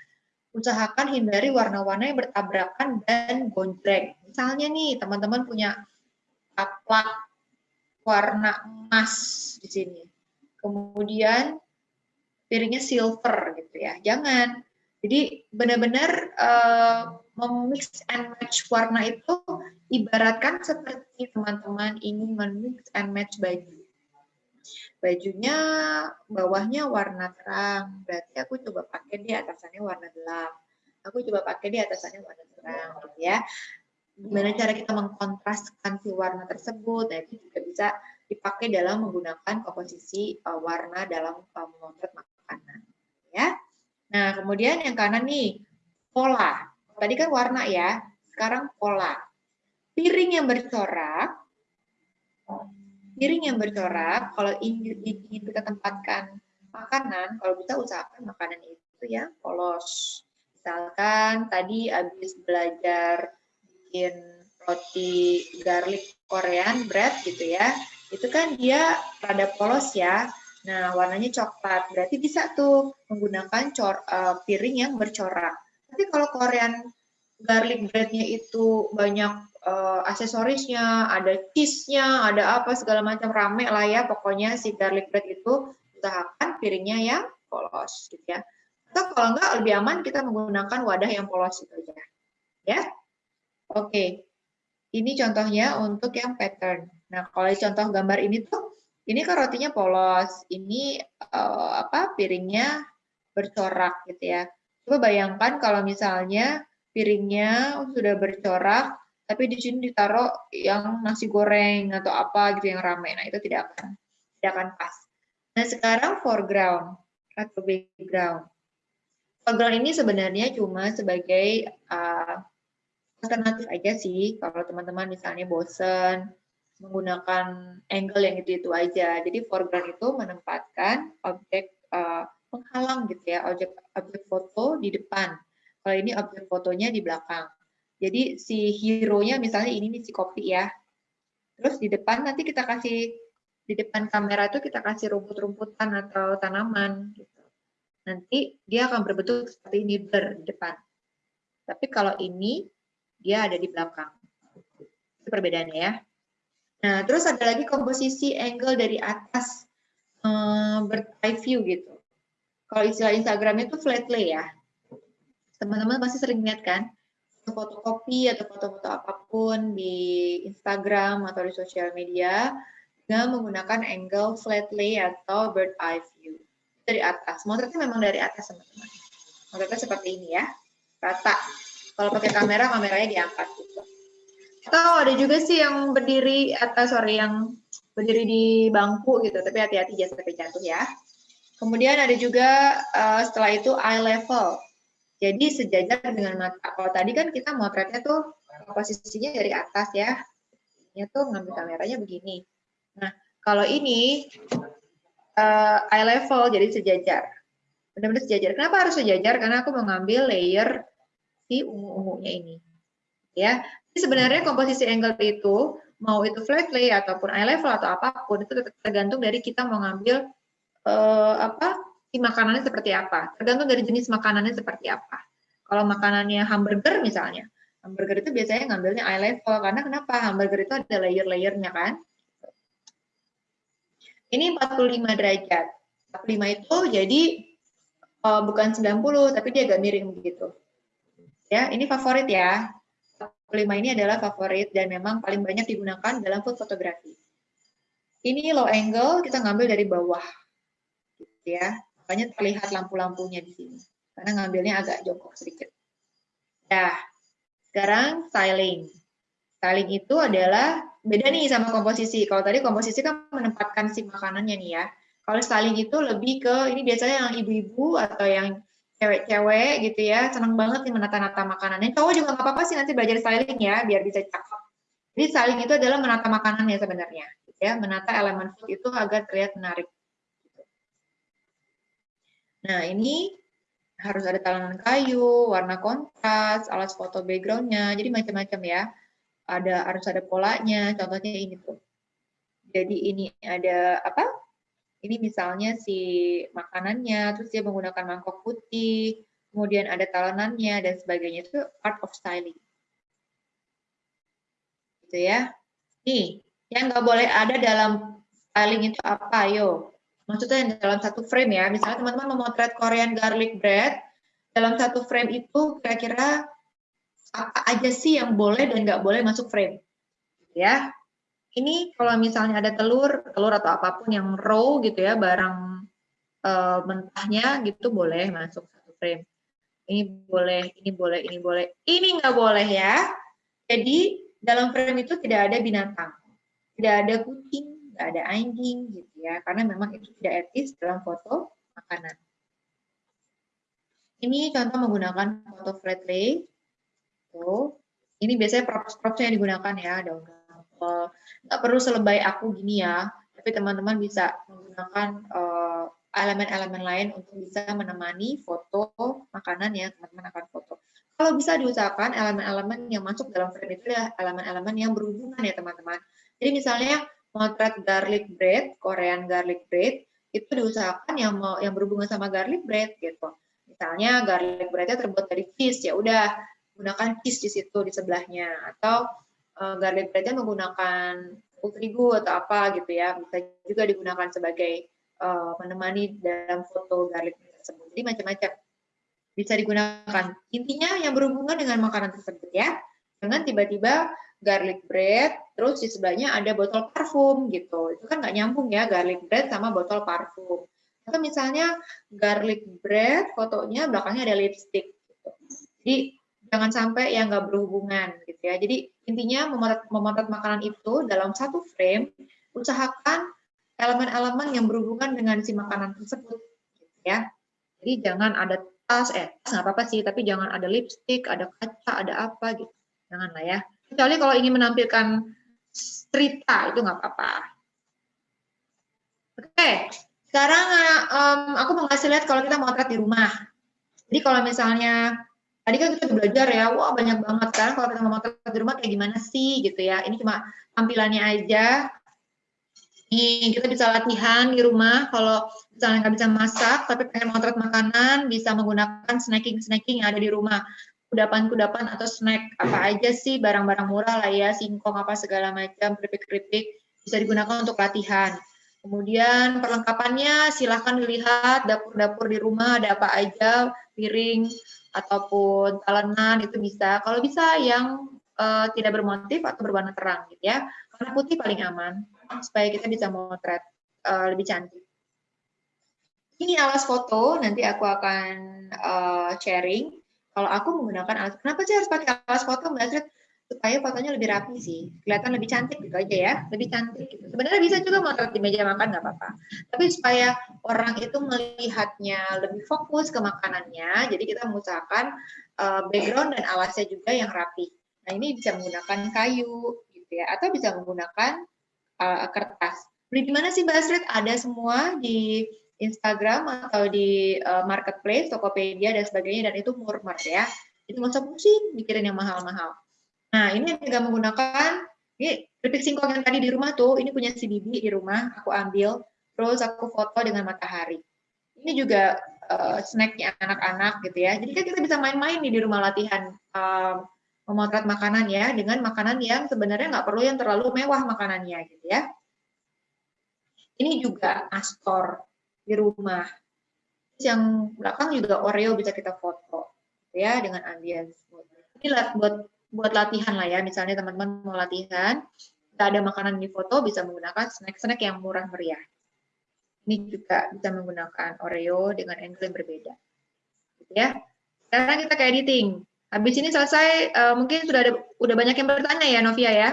usahakan hindari warna-warna yang bertabrakan dan gonjreng. Misalnya nih, teman-teman punya taplak warna emas di sini. Kemudian piringnya silver gitu ya. Jangan. Jadi benar-benar uh, memix and match warna itu ibaratkan seperti teman-teman ingin memix and match baju bajunya bawahnya warna terang, berarti aku coba pakai di atasannya warna gelap. Aku coba pakai di atasannya warna terang, gitu ya. Gimana cara kita mengkontraskan si warna tersebut, nah itu juga bisa dipakai dalam menggunakan komposisi uh, warna dalam uh, makanan. Ya. Nah, kemudian yang kanan nih, pola. Tadi kan warna ya, sekarang pola. Piring yang bercorak, piring yang bercorak, kalau ingin, kita tempatkan makanan, kalau bisa usahakan makanan itu ya polos. Misalkan tadi habis belajar bikin roti garlic Korean bread gitu ya, itu kan dia rada polos ya. Nah, warnanya coklat. Berarti bisa tuh menggunakan cor, uh, piring yang bercorak. Tapi kalau Korean garlic breadnya itu banyak uh, aksesorisnya, ada cheese-nya, ada apa segala macam rame lah ya pokoknya si garlic bread itu usahakan piringnya yang polos gitu ya. Atau kalau enggak lebih aman kita menggunakan wadah yang polos itu aja. Ya. Oke. Ini contohnya untuk yang pattern. Nah, kalau contoh gambar ini tuh ini kan rotinya polos, ini uh, apa piringnya bercorak gitu ya. Coba bayangkan kalau misalnya piringnya sudah bercorak, tapi di sini ditaruh yang nasi goreng atau apa gitu yang ramai. Nah, itu tidak akan tidak akan pas. Nah, sekarang foreground atau background. Foreground ini sebenarnya cuma sebagai uh, alternatif aja sih kalau teman-teman misalnya bosen menggunakan angle yang itu-itu aja. Jadi foreground itu menempatkan objek uh, penghalang gitu ya, objek objek foto di depan. Kalau ini objek fotonya di belakang. Jadi si hero-nya misalnya ini nih si kopi ya. Terus di depan nanti kita kasih di depan kamera itu kita kasih rumput-rumputan atau tanaman gitu. Nanti dia akan berbentuk seperti ini ber depan. Tapi kalau ini dia ada di belakang. Itu perbedaannya ya. Nah, terus ada lagi komposisi angle dari atas um, view gitu. Kalau istilah Instagram itu flat lay ya. Teman-teman pasti sering lihat kan? Fotokopi atau foto-foto apa pun di Instagram atau di sosial media dengan menggunakan angle flat lay atau bird eye view dari atas. Motretnya memang dari atas teman-teman. Motretnya seperti ini ya, rata. Kalau pakai kamera, kameranya diangkat gitu. Atau ada juga sih yang berdiri atas, sorry, yang berdiri di bangku gitu, tapi hati-hati jangan sampai jatuh ya. Kemudian ada juga uh, setelah itu eye level. Jadi sejajar dengan mata. Kalau tadi kan kita motretnya tuh posisinya dari atas ya. Ini tuh ngambil kameranya begini. Nah, kalau ini uh, eye level jadi sejajar. Benar-benar sejajar. Kenapa harus sejajar? Karena aku mengambil layer si ungu-ungunya ini. Ya. Jadi sebenarnya komposisi angle itu mau itu flat lay ataupun eye level atau apa pun itu tergantung dari kita mau ngambil uh, apa si makanannya seperti apa. Tergantung dari jenis makanannya seperti apa. Kalau makanannya hamburger misalnya, hamburger itu biasanya ngambilnya eye level karena kenapa? Hamburger itu ada layer-layernya kan. Ini 45 derajat. 45 itu jadi uh, bukan 90 tapi dia agak miring begitu. Ya, ini favorit ya. 45 ini adalah favorit dan memang paling banyak digunakan dalam food fotografi. Ini low angle kita ngambil dari bawah. Gitu ya. Makanya terlihat lampu-lampunya di sini. Karena ngambilnya agak jongkok sedikit. Nah, sekarang styling. Styling itu adalah beda nih sama komposisi. Kalau tadi komposisi kan menempatkan si makanannya nih ya. Kalau styling itu lebih ke ini biasanya yang ibu-ibu atau yang cewek-cewek gitu ya, senang banget nih menata-nata makanannya. Cowok juga nggak apa-apa sih nanti belajar styling ya, biar bisa cakep. Jadi styling itu adalah menata makanannya sebenarnya, gitu ya, menata elemen food itu agar terlihat menarik. Nah ini harus ada talenan kayu, warna kontras, alas foto backgroundnya, jadi macam-macam ya. Ada harus ada polanya, contohnya ini tuh. Jadi ini ada apa? Ini misalnya si makanannya, terus dia menggunakan mangkok putih, kemudian ada talenannya dan sebagainya itu part of styling. Gitu ya. Nih, yang nggak boleh ada dalam styling itu apa? Yo, maksudnya dalam satu frame ya. Misalnya teman-teman memotret Korean garlic bread, dalam satu frame itu kira-kira apa aja sih yang boleh dan nggak boleh masuk frame. Ya, ini kalau misalnya ada telur, telur atau apa pun yang raw gitu ya, barang uh, mentahnya gitu boleh masuk satu frame. Ini boleh, ini boleh, ini boleh, ini nggak boleh ya. Jadi dalam frame itu tidak ada binatang, tidak ada kucing, tidak ada anjing gitu ya, karena memang itu tidak etis dalam foto makanan. Ini contoh menggunakan foto flat lay. Tuh. Ini biasanya props-props yang digunakan ya, daun nggak perlu selebay aku gini ya, tapi teman-teman bisa menggunakan eh, elemen-elemen uh, lain untuk bisa menemani foto makanan yang teman-teman akan foto. Kalau bisa diusahakan elemen-elemen yang masuk dalam frame itu ya elemen-elemen yang berhubungan ya teman-teman. Jadi misalnya motret garlic bread, Korean garlic bread, itu diusahakan yang mau yang berhubungan sama garlic bread gitu. Misalnya garlic breadnya terbuat dari cheese, ya udah gunakan cheese di situ di sebelahnya. Atau uh, garlic breadnya menggunakan terigu atau apa gitu ya. Bisa juga digunakan sebagai uh, menemani dalam foto garlic tersebut. Jadi macam-macam. Bisa digunakan. Intinya yang berhubungan dengan makanan tersebut ya. Dengan tiba-tiba garlic bread terus di sebelahnya ada botol parfum gitu itu kan nggak nyambung ya garlic bread sama botol parfum atau misalnya garlic bread fotonya belakangnya ada lipstick gitu. jadi jangan sampai yang nggak berhubungan gitu ya. Jadi intinya memotret, memotret makanan itu dalam satu frame, usahakan elemen-elemen yang berhubungan dengan si makanan tersebut gitu ya. Jadi jangan ada tas, eh tas nggak apa-apa sih, tapi jangan ada lipstick, ada kaca, ada apa gitu. Jangan lah ya. Kecuali kalau ingin menampilkan cerita itu nggak apa-apa. Oke, sekarang um, aku mau ngasih lihat kalau kita motret di rumah. Jadi kalau misalnya tadi kan kita belajar ya, wah banyak banget kan kalau kita mau makan di rumah kayak gimana sih gitu ya. Ini cuma tampilannya aja. Nih, kita bisa latihan di rumah kalau misalnya nggak bisa masak tapi pengen motret makanan, bisa menggunakan snacking-snacking yang ada di rumah. Kudapan-kudapan atau snack apa aja sih barang-barang murah lah ya, singkong apa segala macam, keripik-keripik bisa digunakan untuk latihan. Kemudian perlengkapannya silahkan dilihat dapur-dapur di rumah ada apa aja, piring, ataupun talenan itu bisa. Kalau bisa yang uh, tidak bermotif atau berwarna terang gitu ya. Karena putih paling aman supaya kita bisa motret uh, lebih cantik. Ini alas foto, nanti aku akan uh, sharing. Kalau aku menggunakan alas, kenapa sih harus pakai alas foto Mbak Astrid? supaya fotonya lebih rapi sih, kelihatan lebih cantik gitu aja ya, lebih cantik gitu. Sebenarnya bisa juga motret di meja makan nggak apa-apa, tapi supaya orang itu melihatnya lebih fokus ke makanannya, jadi kita mengusahakan uh, background dan alasnya juga yang rapi. Nah ini bisa menggunakan kayu gitu ya, atau bisa menggunakan uh, kertas. Beli di mana sih Mbak Astrid? Ada semua di Instagram atau di uh, marketplace, Tokopedia dan sebagainya, dan itu murmur ya. Itu usah pusing mikirin yang mahal-mahal Nah, ini juga menggunakan ini keripik singkong yang tadi di rumah tuh, ini punya si Bibi di rumah, aku ambil, terus aku foto dengan matahari. Ini juga uh, snacknya anak-anak gitu ya. Jadi kan kita bisa main-main nih di rumah latihan um, memotret makanan ya, dengan makanan yang sebenarnya nggak perlu yang terlalu mewah makanannya gitu ya. Ini juga astor di rumah. Terus yang belakang juga Oreo bisa kita foto ya dengan ambience Ini buat buat latihan lah ya. Misalnya teman-teman mau latihan, kita ada makanan di foto bisa menggunakan snack-snack yang murah meriah. Ini juga bisa menggunakan Oreo dengan angle yang berbeda. Gitu ya. Sekarang kita ke editing. Habis ini selesai, uh, mungkin sudah ada udah banyak yang bertanya ya Novia ya?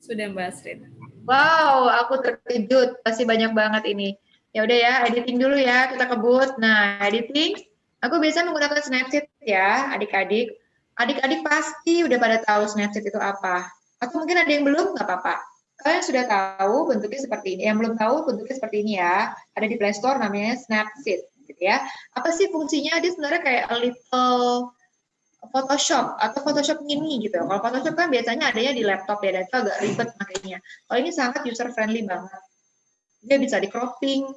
Sudah Mbak Astrid. Wow, aku terkejut, pasti banyak banget ini. Ya udah ya, editing dulu ya, kita kebut. Nah, editing, aku biasa menggunakan Snapseed ya, adik-adik. Adik-adik pasti udah pada tahu Snapseed itu apa. Atau mungkin ada yang belum, nggak apa-apa kalian sudah tahu bentuknya seperti ini. Yang belum tahu bentuknya seperti ini ya. Ada di Play Store namanya Snapseed gitu ya. Apa sih fungsinya? Dia sebenarnya kayak a little Photoshop atau Photoshop mini gitu. Kalau Photoshop kan biasanya adanya di laptop ya, dan itu agak ribet makanya. Kalau ini sangat user friendly banget. Dia bisa di cropping,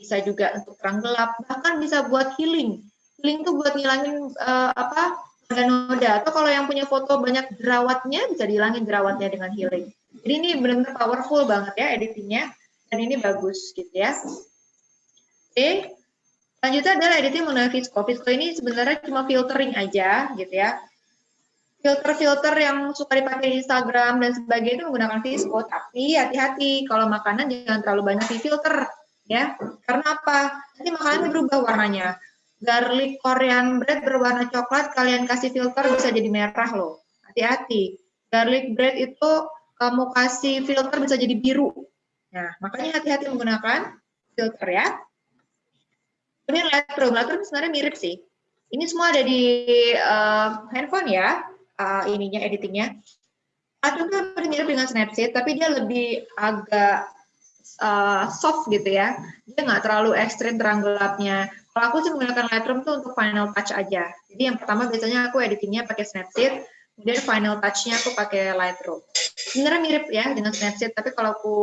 bisa juga untuk terang gelap, bahkan bisa buat healing. Healing tuh buat ngilangin uh, apa noda. Atau kalau yang punya foto banyak jerawatnya, bisa dihilangin jerawatnya dengan healing. Jadi ini benar-benar powerful banget ya editingnya dan ini bagus gitu ya. Oke, selanjutnya adalah editing menggunakan Visco. Visco ini sebenarnya cuma filtering aja gitu ya. Filter-filter yang suka dipakai di Instagram dan sebagainya itu menggunakan Visco, tapi hati-hati kalau makanan jangan terlalu banyak di filter ya. Karena apa? Nanti makanan berubah warnanya. Garlic Korean bread berwarna coklat, kalian kasih filter bisa jadi merah loh. Hati-hati. Garlic bread itu kamu kasih filter bisa jadi biru. Nah, makanya hati-hati menggunakan filter ya. Kemudian Lightroom, Lightroom sebenarnya mirip sih. Ini semua ada di uh, handphone ya, uh, ininya editingnya. Itu mirip dengan Snapseed, tapi dia lebih agak uh, soft gitu ya. Dia nggak terlalu ekstrim terang gelapnya. Kalau aku sih menggunakan Lightroom tuh untuk final touch aja. Jadi yang pertama biasanya aku editingnya pakai Snapseed, kemudian final touch-nya aku pakai Lightroom sebenarnya mirip ya dengan Snapchat, tapi kalau aku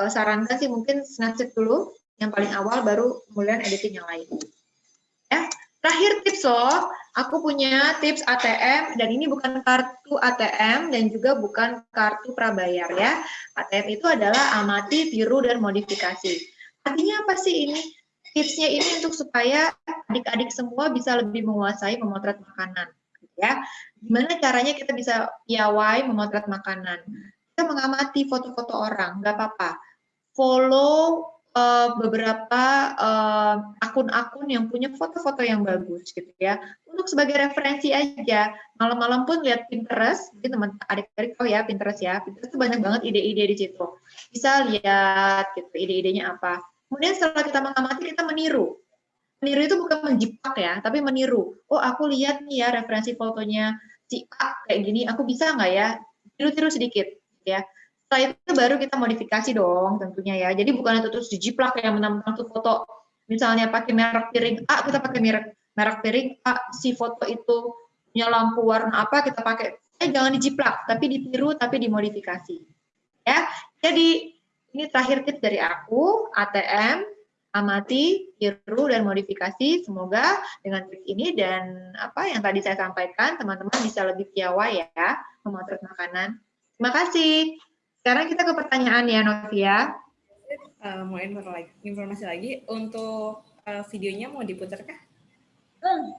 uh, sarankan sih mungkin Snapchat dulu, yang paling awal baru kemudian editing yang lain. Ya, terakhir tips loh, aku punya tips ATM dan ini bukan kartu ATM dan juga bukan kartu prabayar ya. ATM itu adalah amati, tiru dan modifikasi. Artinya apa sih ini? Tipsnya ini untuk supaya adik-adik semua bisa lebih menguasai memotret makanan ya. Gimana caranya kita bisa piawai memotret makanan? Kita mengamati foto-foto orang, nggak apa-apa. Follow uh, beberapa uh, akun-akun uh, yang punya foto-foto yang bagus gitu ya. Untuk sebagai referensi aja. Malam-malam pun lihat Pinterest, jadi teman adik-adik oh ya Pinterest ya. Pinterest itu banyak banget ide-ide di situ. Bisa lihat gitu ide-idenya apa. Kemudian setelah kita mengamati kita meniru meniru itu bukan menjiplak ya, tapi meniru. Oh, aku lihat nih ya referensi fotonya si A kayak gini, aku bisa nggak ya? Tiru-tiru sedikit, ya. Setelah itu baru kita modifikasi dong tentunya ya. Jadi bukan itu terus dijiplak ya mentang-mentang tuh foto. Misalnya pakai merek piring A, kita pakai merek merek piring A, si foto itu punya lampu warna apa, kita pakai. Eh, jangan dijiplak, tapi ditiru, tapi dimodifikasi. Ya, jadi ini terakhir tips dari aku, ATM, amati, tiru, dan modifikasi. Semoga dengan tips ini dan apa yang tadi saya sampaikan, teman-teman bisa lebih piawai ya memotret makanan. Terima kasih. Sekarang kita ke pertanyaan ya, Novia. Uh, mau informasi lagi, untuk uh, videonya mau diputar kah? Hmm.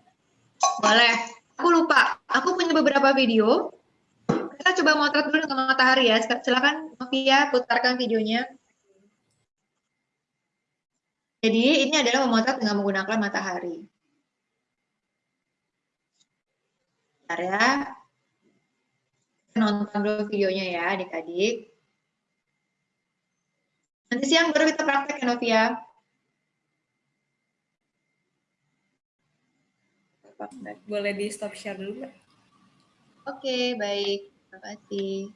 Boleh. Aku lupa. Aku punya beberapa video. Kita coba motret dulu dengan matahari ya. Silakan Novia putarkan videonya. Jadi ini adalah memotret dengan menggunakan matahari. Bentar ya. Nonton dulu videonya ya adik-adik. Nanti siang baru kita praktek ya Novia. Boleh di stop share dulu Oke, baik. Terima kasih.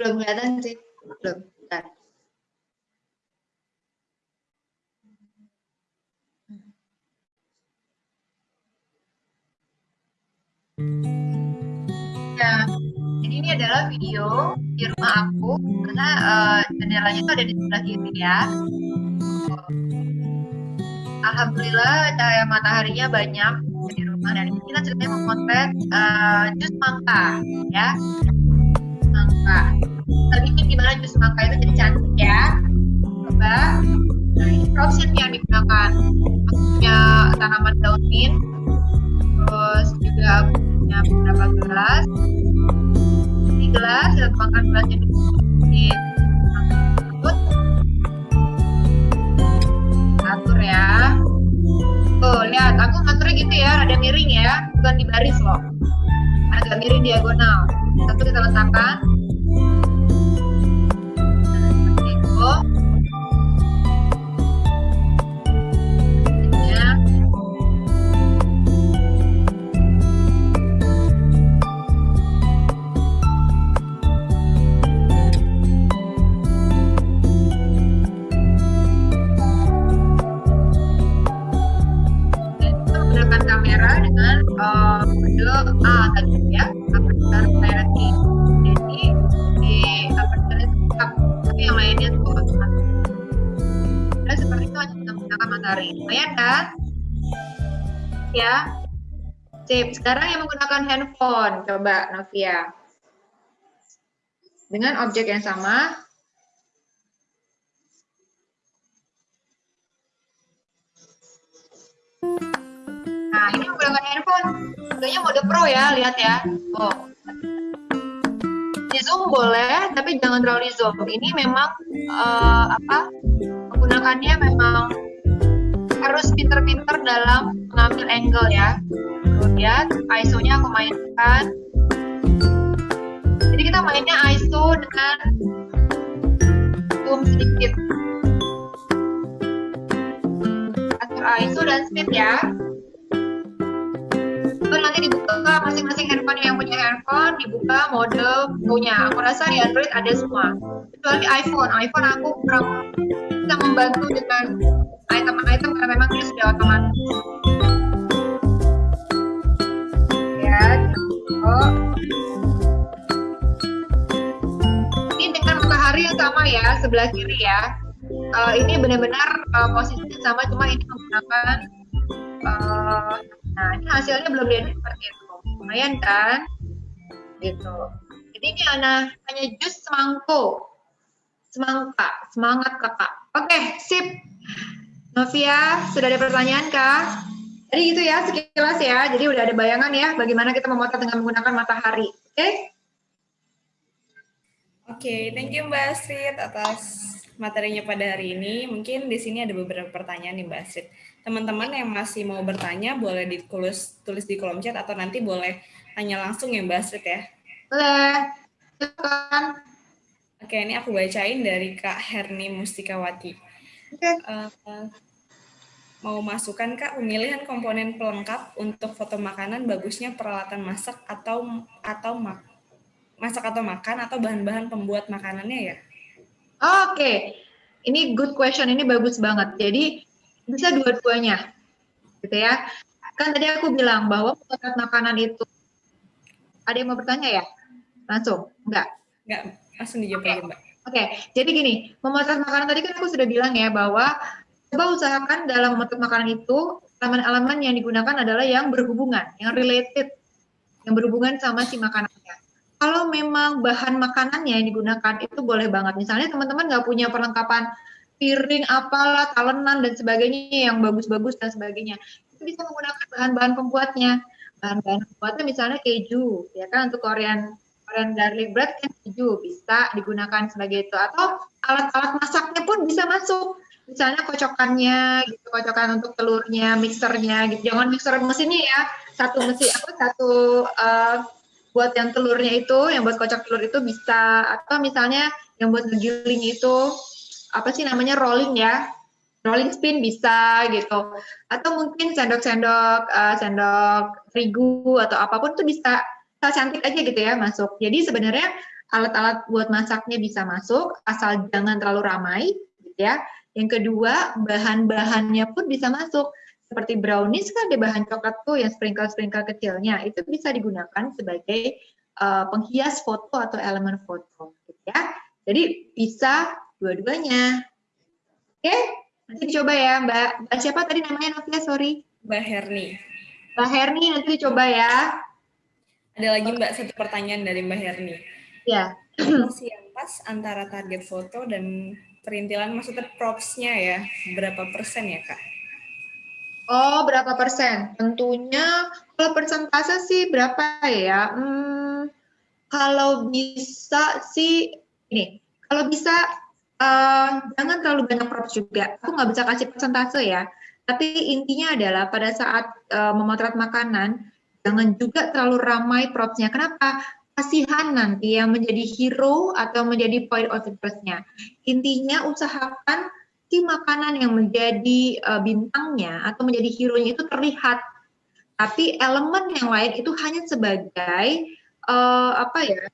Belum kelihatan sih. Belum. Bentar. Ya, jadi ini adalah video di rumah aku karena uh, jendelanya itu ada di sebelah kiri ya. Alhamdulillah cahaya mataharinya banyak di rumah dan kita ceritanya memotret uh, jus mangga ya. Gimana jus mangga itu jadi cantik ya. Coba. Nah ini yang digunakan. Punya tanaman daun mint, terus juga punya beberapa gelas. Ini gelas, kita tuangkan gelasnya di tersebut. Atur ya. Tuh, lihat, aku ngaturnya gitu ya, ada miring ya, bukan di baris loh. Agak miring diagonal. Satu kita letakkan. Ya. Sip. Sekarang yang menggunakan handphone, coba Novia. Dengan objek yang sama, Nah, ini menggunakan handphone. Modenya mode pro ya, lihat ya. Oh. Di zoom boleh, tapi jangan terlalu di zoom. Ini memang eh, apa? Menggunakannya memang harus pinter-pinter dalam mengambil angle ya. Lihat, ISO-nya aku mainkan. Jadi kita mainnya ISO dengan zoom sedikit. Atur ISO dan speed ya. Itu nanti dibuka masing-masing handphone yang punya handphone dibuka mode punya. Aku rasa di Android ada semua. Kecuali iPhone. iPhone aku kurang bisa membantu dengan item-item karena memang dia sudah otomatis. Ya, oh. Ini dengan matahari yang sama ya, sebelah kiri ya. Uh, ini benar-benar uh, posisinya sama, cuma ini menggunakan uh, Nah, ini hasilnya belum diedit seperti itu. Lumayan kan? Gitu. Jadi ini hanya, hanya jus semangko. Semangka, semangat kakak. Oke, sip. Novia, sudah ada pertanyaan kah? Jadi gitu ya, sekilas ya. Jadi udah ada bayangan ya, bagaimana kita memotret dengan menggunakan matahari. Oke? Okay? Oke, okay, thank you Mbak Astrid atas materinya pada hari ini. Mungkin di sini ada beberapa pertanyaan nih Mbak Astrid. Teman-teman yang masih mau bertanya boleh ditulis tulis di kolom chat atau nanti boleh tanya langsung ya Mbak Astrid ya. Boleh. Oke, ini aku bacain dari Kak Herni Mustikawati. Oke. Uh, mau masukkan Kak pemilihan komponen pelengkap untuk foto makanan bagusnya peralatan masak atau atau mak masak atau makan atau bahan-bahan pembuat makanannya ya? Oke, okay. ini good question, ini bagus banget. Jadi bisa dua-duanya, gitu ya. Kan tadi aku bilang bahwa potret makanan itu, ada yang mau bertanya ya? Langsung, enggak? Enggak, langsung dijawab okay. aja Mbak. Oke, okay. jadi gini, memotret makanan tadi kan aku sudah bilang ya bahwa coba usahakan dalam memotret makanan itu elemen-elemen yang digunakan adalah yang berhubungan, yang related, yang berhubungan sama si makanannya kalau memang bahan makanannya yang digunakan itu boleh banget. Misalnya teman-teman nggak punya perlengkapan piring, apalah, talenan, dan sebagainya yang bagus-bagus dan sebagainya. Itu bisa menggunakan bahan-bahan pembuatnya. Bahan-bahan pembuatnya misalnya keju, ya kan untuk Korean Korean garlic bread kan keju bisa digunakan sebagai itu. Atau alat-alat masaknya pun bisa masuk. Misalnya kocokannya, gitu, kocokan untuk telurnya, mixernya, gitu. Jangan mixer mesinnya ya, satu mesin apa satu uh, buat yang telurnya itu, yang buat kocok telur itu bisa, atau misalnya yang buat ngegiling itu, apa sih namanya, rolling ya, rolling spin bisa gitu, atau mungkin sendok-sendok, uh, sendok terigu atau apa pun itu bisa, bisa cantik aja gitu ya masuk. Jadi sebenarnya alat-alat buat masaknya bisa masuk, asal jangan terlalu ramai, gitu ya. Yang kedua, bahan-bahannya pun bisa masuk. Seperti brownies kan ada bahan coklat tuh yang sprinkle-sprinkle kecilnya, itu bisa digunakan sebagai uh, penghias foto atau elemen foto, gitu ya. Jadi bisa dua-duanya. Oke, nanti dicoba ya Mbak. Mbak siapa tadi namanya Novia, sorry? Mbak Herni. Mbak Herni nanti dicoba ya. Ada lagi Mbak satu pertanyaan dari Mbak Herni. Ya. Proporsi yang pas antara target foto dan perintilan maksudnya propsnya ya, berapa persen ya Kak? Oh, berapa persen? Tentunya kalau persentase sih berapa ya? Hmm, kalau bisa sih, ini, kalau bisa uh, jangan terlalu banyak props juga. Aku nggak bisa kasih persentase ya. Tapi intinya adalah pada saat uh, memotret makanan, jangan juga terlalu ramai propsnya. Kenapa? Kasihan nanti yang menjadi hero atau menjadi point of interest-nya. Intinya usahakan si makanan yang menjadi uh, bintangnya atau menjadi hero-nya itu terlihat. Tapi elemen yang lain itu hanya sebagai uh, apa ya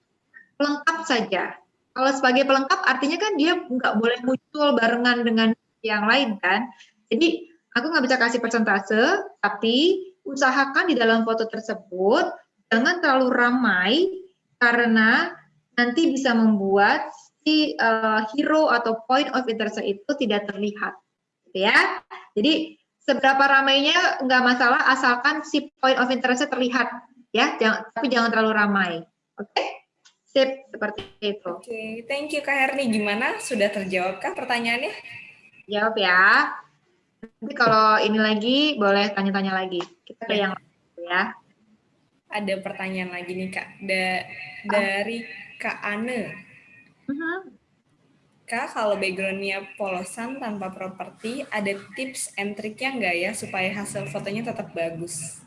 pelengkap saja. Kalau sebagai pelengkap artinya kan dia nggak boleh muncul barengan dengan yang lain kan. Jadi aku nggak bisa kasih persentase, tapi usahakan di dalam foto tersebut jangan terlalu ramai karena nanti bisa membuat si uh, hero atau point of interest itu tidak terlihat, gitu ya. Jadi seberapa ramainya nggak masalah asalkan si point of interest terlihat, ya. Jangan, tapi jangan terlalu ramai, oke? Okay? Sip, seperti itu. Oke, okay. thank you Kak Herni. Gimana? Sudah terjawabkah pertanyaannya? Jawab ya. Nanti kalau ini lagi boleh tanya-tanya lagi. Kita ke yang lain ya. Ada pertanyaan lagi nih Kak. Da dari Kak Ane. Uh mhm. -huh. Kak, kalau backgroundnya polosan tanpa properti, ada tips and triknya nggak ya supaya hasil fotonya tetap bagus?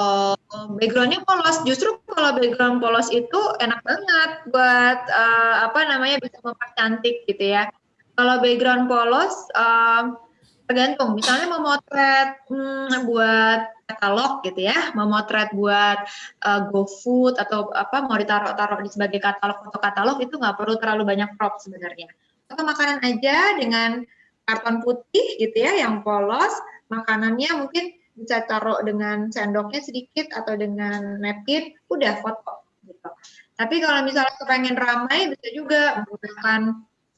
Oh, backgroundnya polos. Justru kalau background polos itu enak banget buat uh, apa namanya bisa mempercantik gitu ya. Kalau background polos, uh, tergantung. Misalnya memotret hmm, buat katalog gitu ya. Memotret buat uh, GoFood atau apa mau ditaruh-taruh di sebagai katalog foto katalog itu nggak perlu terlalu banyak prop sebenarnya. Atau makanan aja dengan karton putih gitu ya yang polos. Makanannya mungkin bisa taruh dengan sendoknya sedikit atau dengan napkin udah foto gitu. Tapi kalau misalnya kepengen ramai bisa juga menggunakan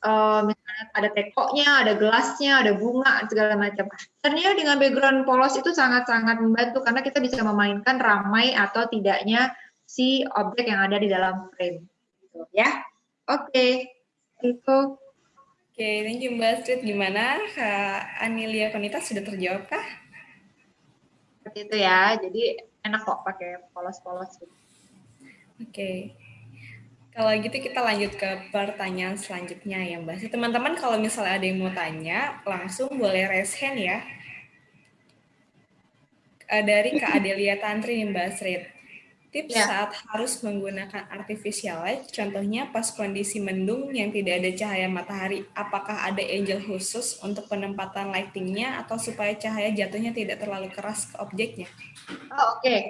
uh, misalnya ada tekonya, ada gelasnya, ada bunga, segala macam. Ternyata dengan background polos itu sangat-sangat membantu karena kita bisa memainkan ramai atau tidaknya si objek yang ada di dalam frame. Gitu, ya, oke, okay. itu. Oke, okay, thank you Mbak Astrid. Gimana Kak Anilia Konita sudah terjawab kah? Seperti itu ya, jadi enak kok pakai polos-polos. Gitu. Oke. Okay. Kalau gitu kita lanjut ke pertanyaan selanjutnya ya Mbak. Teman-teman kalau misalnya ada yang mau tanya, langsung boleh raise hand ya. Eh, dari Kak Adelia Tantri nih Mbak Srit. Tips ya. saat harus menggunakan artificial light, contohnya pas kondisi mendung yang tidak ada cahaya matahari, apakah ada angel khusus untuk penempatan lightingnya atau supaya cahaya jatuhnya tidak terlalu keras ke objeknya? Oh, Oke, okay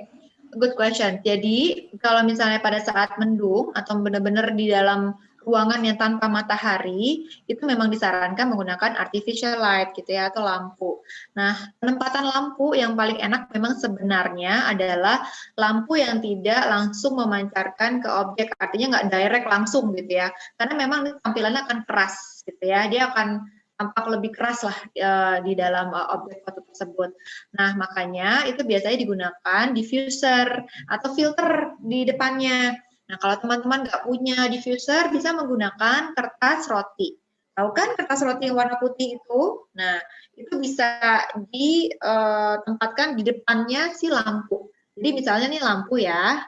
good question. Jadi kalau misalnya pada saat mendung atau benar-benar di dalam ruangan yang tanpa matahari, itu memang disarankan menggunakan artificial light gitu ya atau lampu. Nah, penempatan lampu yang paling enak memang sebenarnya adalah lampu yang tidak langsung memancarkan ke objek, artinya nggak direct langsung gitu ya. Karena memang tampilannya akan keras gitu ya. Dia akan tampak lebih keras lah uh, di dalam uh, objek foto tersebut. Nah, makanya itu biasanya digunakan diffuser atau filter di depannya. Nah, kalau teman-teman nggak punya diffuser, bisa menggunakan kertas roti. Tahu kan kertas roti yang warna putih itu? Nah, itu bisa ditempatkan eh, di depannya si lampu. Jadi misalnya nih lampu ya,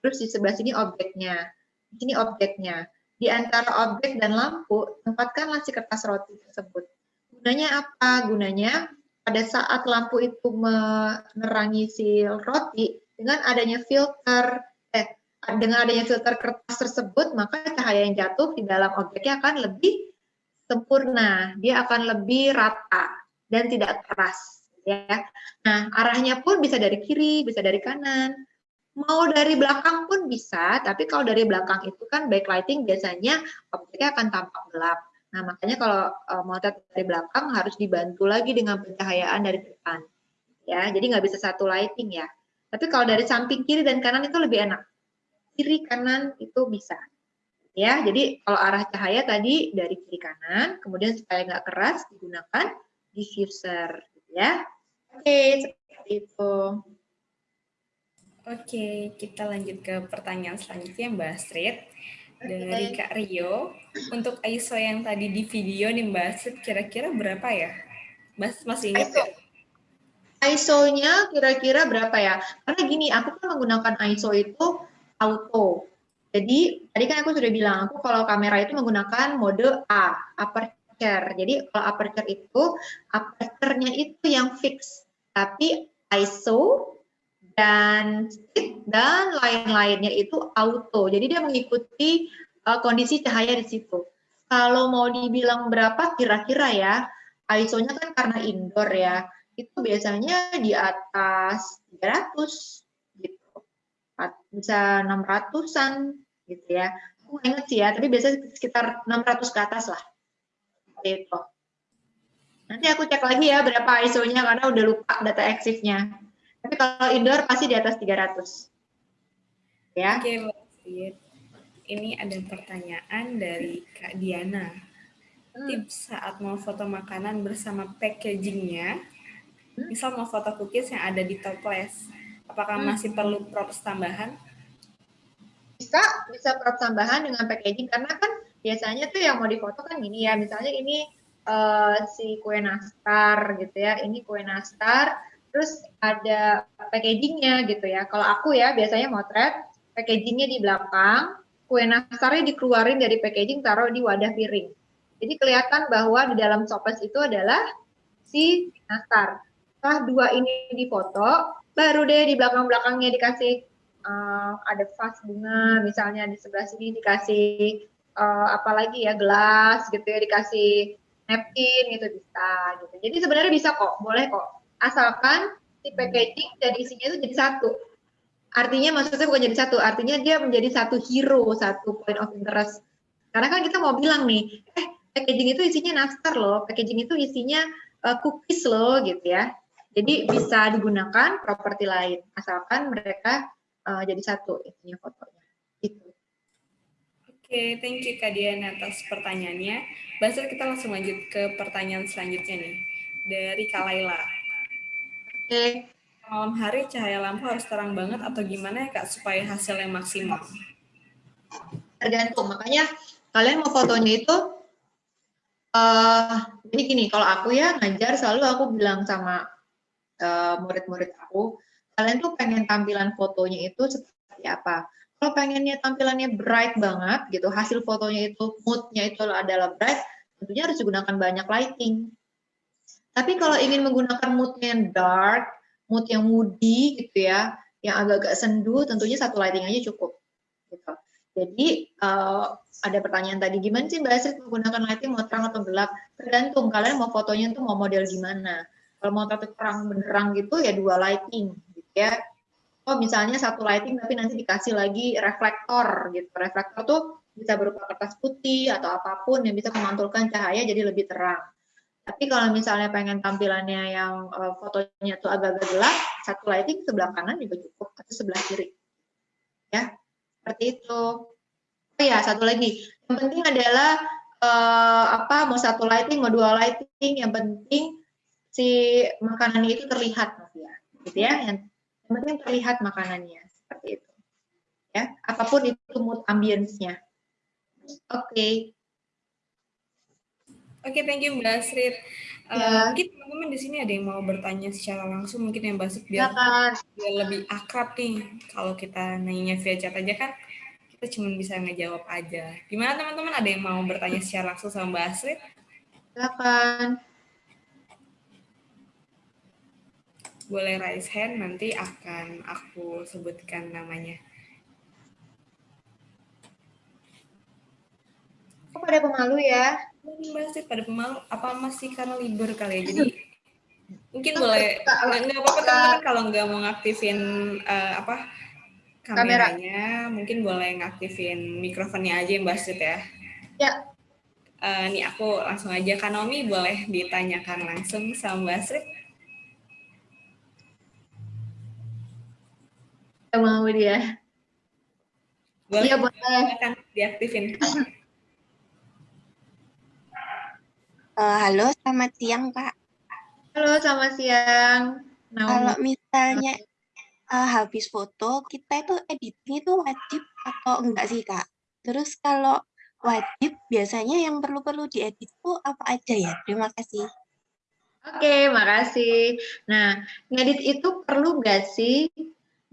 terus di sebelah sini objeknya. Di sini objeknya di antara objek dan lampu, tempatkanlah si kertas roti tersebut. Gunanya apa? Gunanya pada saat lampu itu menerangi si roti, dengan adanya filter, eh, dengan adanya filter kertas tersebut, maka cahaya yang jatuh di dalam objeknya akan lebih sempurna, dia akan lebih rata dan tidak keras. Ya. Nah, arahnya pun bisa dari kiri, bisa dari kanan. Mau dari belakang pun bisa, tapi kalau dari belakang itu kan backlighting biasanya objeknya akan tampak gelap. Nah, makanya kalau uh, motret dari belakang harus dibantu lagi dengan pencahayaan dari depan. Ya, jadi nggak bisa satu lighting ya. Tapi kalau dari samping kiri dan kanan itu lebih enak. Kiri kanan itu bisa. Ya, jadi kalau arah cahaya tadi dari kiri kanan, kemudian supaya nggak keras digunakan diffuser, ya. Oke, seperti itu. Oke, kita lanjut ke pertanyaan selanjutnya Mbak Astrid. Dari Kak Rio, untuk ISO yang tadi di video nih Mbak Astrid, kira-kira berapa ya? Mas masih ingat ISO. ISO-nya kira-kira berapa ya? Karena gini, aku kan menggunakan ISO itu auto. Jadi, tadi kan aku sudah bilang, aku kalau kamera itu menggunakan mode A, aperture. Jadi, kalau aperture itu, aperture-nya itu yang fix. Tapi ISO dan speed dan lain-lainnya itu auto. Jadi dia mengikuti uh, kondisi cahaya di situ. Kalau mau dibilang berapa kira-kira ya, ISO-nya kan karena indoor ya, itu biasanya di atas 300 gitu. Bisa 600-an gitu ya. Aku ingat sih ya, tapi biasanya sekitar 600 ke atas lah. Itu. Nanti aku cek lagi ya berapa ISO-nya karena udah lupa data exif-nya. Tapi kalau indoor pasti di atas 300. Ya. Oke, okay, Ini ada pertanyaan dari Kak Diana. Hmm. Tips saat mau foto makanan bersama packagingnya, hmm. misal mau foto cookies yang ada di toples, apakah hmm. masih perlu props tambahan? Bisa, bisa props tambahan dengan packaging karena kan biasanya tuh yang mau difoto kan gini ya, misalnya ini uh, si kue nastar gitu ya, ini kue nastar, terus ada packagingnya gitu ya. Kalau aku ya biasanya motret, packagingnya di belakang, kue nastarnya dikeluarin dari packaging, taruh di wadah piring. Jadi kelihatan bahwa di dalam sopes itu adalah si nastar. Setelah dua ini difoto, baru deh di belakang-belakangnya dikasih uh, ada vas bunga, misalnya di sebelah sini dikasih uh, apalagi ya gelas gitu ya, dikasih napkin gitu bisa gitu. Jadi sebenarnya bisa kok, boleh kok asalkan si packaging dan isinya itu jadi satu. Artinya maksudnya bukan jadi satu, artinya dia menjadi satu hero, satu point of interest. Karena kan kita mau bilang nih, eh packaging itu isinya nastar loh, packaging itu isinya uh, cookies loh gitu ya. Jadi bisa digunakan properti lain, asalkan mereka uh, jadi satu isinya fotonya. Itu. Oke, okay, thank you Kak Dian atas pertanyaannya. Basir kita langsung lanjut ke pertanyaan selanjutnya nih. Dari Kak Laila. Oke. Malam hari cahaya lampu harus terang banget atau gimana ya Kak supaya hasilnya maksimal? Tergantung, makanya kalian mau fotonya itu uh, jadi gini, kalau aku ya ngajar selalu aku bilang sama eh, murid-murid uh, aku, kalian tuh pengen tampilan fotonya itu seperti apa? Kalau pengennya tampilannya bright banget gitu, hasil fotonya itu moodnya itu adalah bright, tentunya harus digunakan banyak lighting. Tapi kalau ingin menggunakan mood yang dark, mood yang moody gitu ya, yang agak-agak sendu, tentunya satu lighting aja cukup. Gitu. Jadi uh, ada pertanyaan tadi, gimana sih Mbak Astrid menggunakan lighting mau terang atau gelap? Tergantung kalian mau fotonya itu mau model gimana. Kalau mau terang benderang gitu ya dua lighting gitu ya. Oh misalnya satu lighting tapi nanti dikasih lagi reflektor gitu. Reflektor tuh bisa berupa kertas putih atau apa pun yang bisa memantulkan cahaya jadi lebih terang. Tapi kalau misalnya pengen tampilannya yang uh, fotonya tuh agak-agak gelap, satu lighting sebelah kanan juga cukup atau sebelah kiri. Ya, seperti itu. Oh ya, satu lagi. Yang penting adalah uh, apa mau satu lighting, mau dua lighting, yang penting si makanannya itu terlihat ya. Gitu ya. Yang, yang penting terlihat makanannya seperti itu. Ya, apa pun itu mood ambience-nya. Oke. Okay. Oke, okay, thank you Mbak Asrid. Uh, ya. Mungkin teman-teman di sini ada yang mau bertanya secara langsung, mungkin yang Mbak biar, ya, biar lebih akrab nih. Kalau kita nanya via chat aja kan, kita cuma bisa ngejawab aja. Gimana teman-teman, ada yang mau bertanya secara langsung sama Mbak Asrid? Silakan. Boleh raise hand, nanti akan aku sebutkan namanya. Kok pada pemalu ya? Masih pada pemalu apa masih karena libur kali ya jadi mungkin boleh nggak apa-apa teman-teman kalau nggak mau ngaktifin uh, apa kameranya. Kamera. Mungkin boleh ngaktifin mikrofonnya aja Mbak Astrid ya. Ya. Uh, nih aku langsung aja Kanomi boleh ditanyakan langsung sama Mbak Astrid. mau dia. Boleh, ya, boleh. Akan diaktifin. *clears throat* Uh, halo, selamat siang, Kak. Halo, selamat siang. Naomi. Kalau misalnya uh, habis foto, kita itu editing itu wajib atau enggak sih, Kak? Terus kalau wajib, biasanya yang perlu-perlu diedit itu apa aja ya? Terima kasih. Oke, makasih. Nah, ngedit itu perlu nggak sih?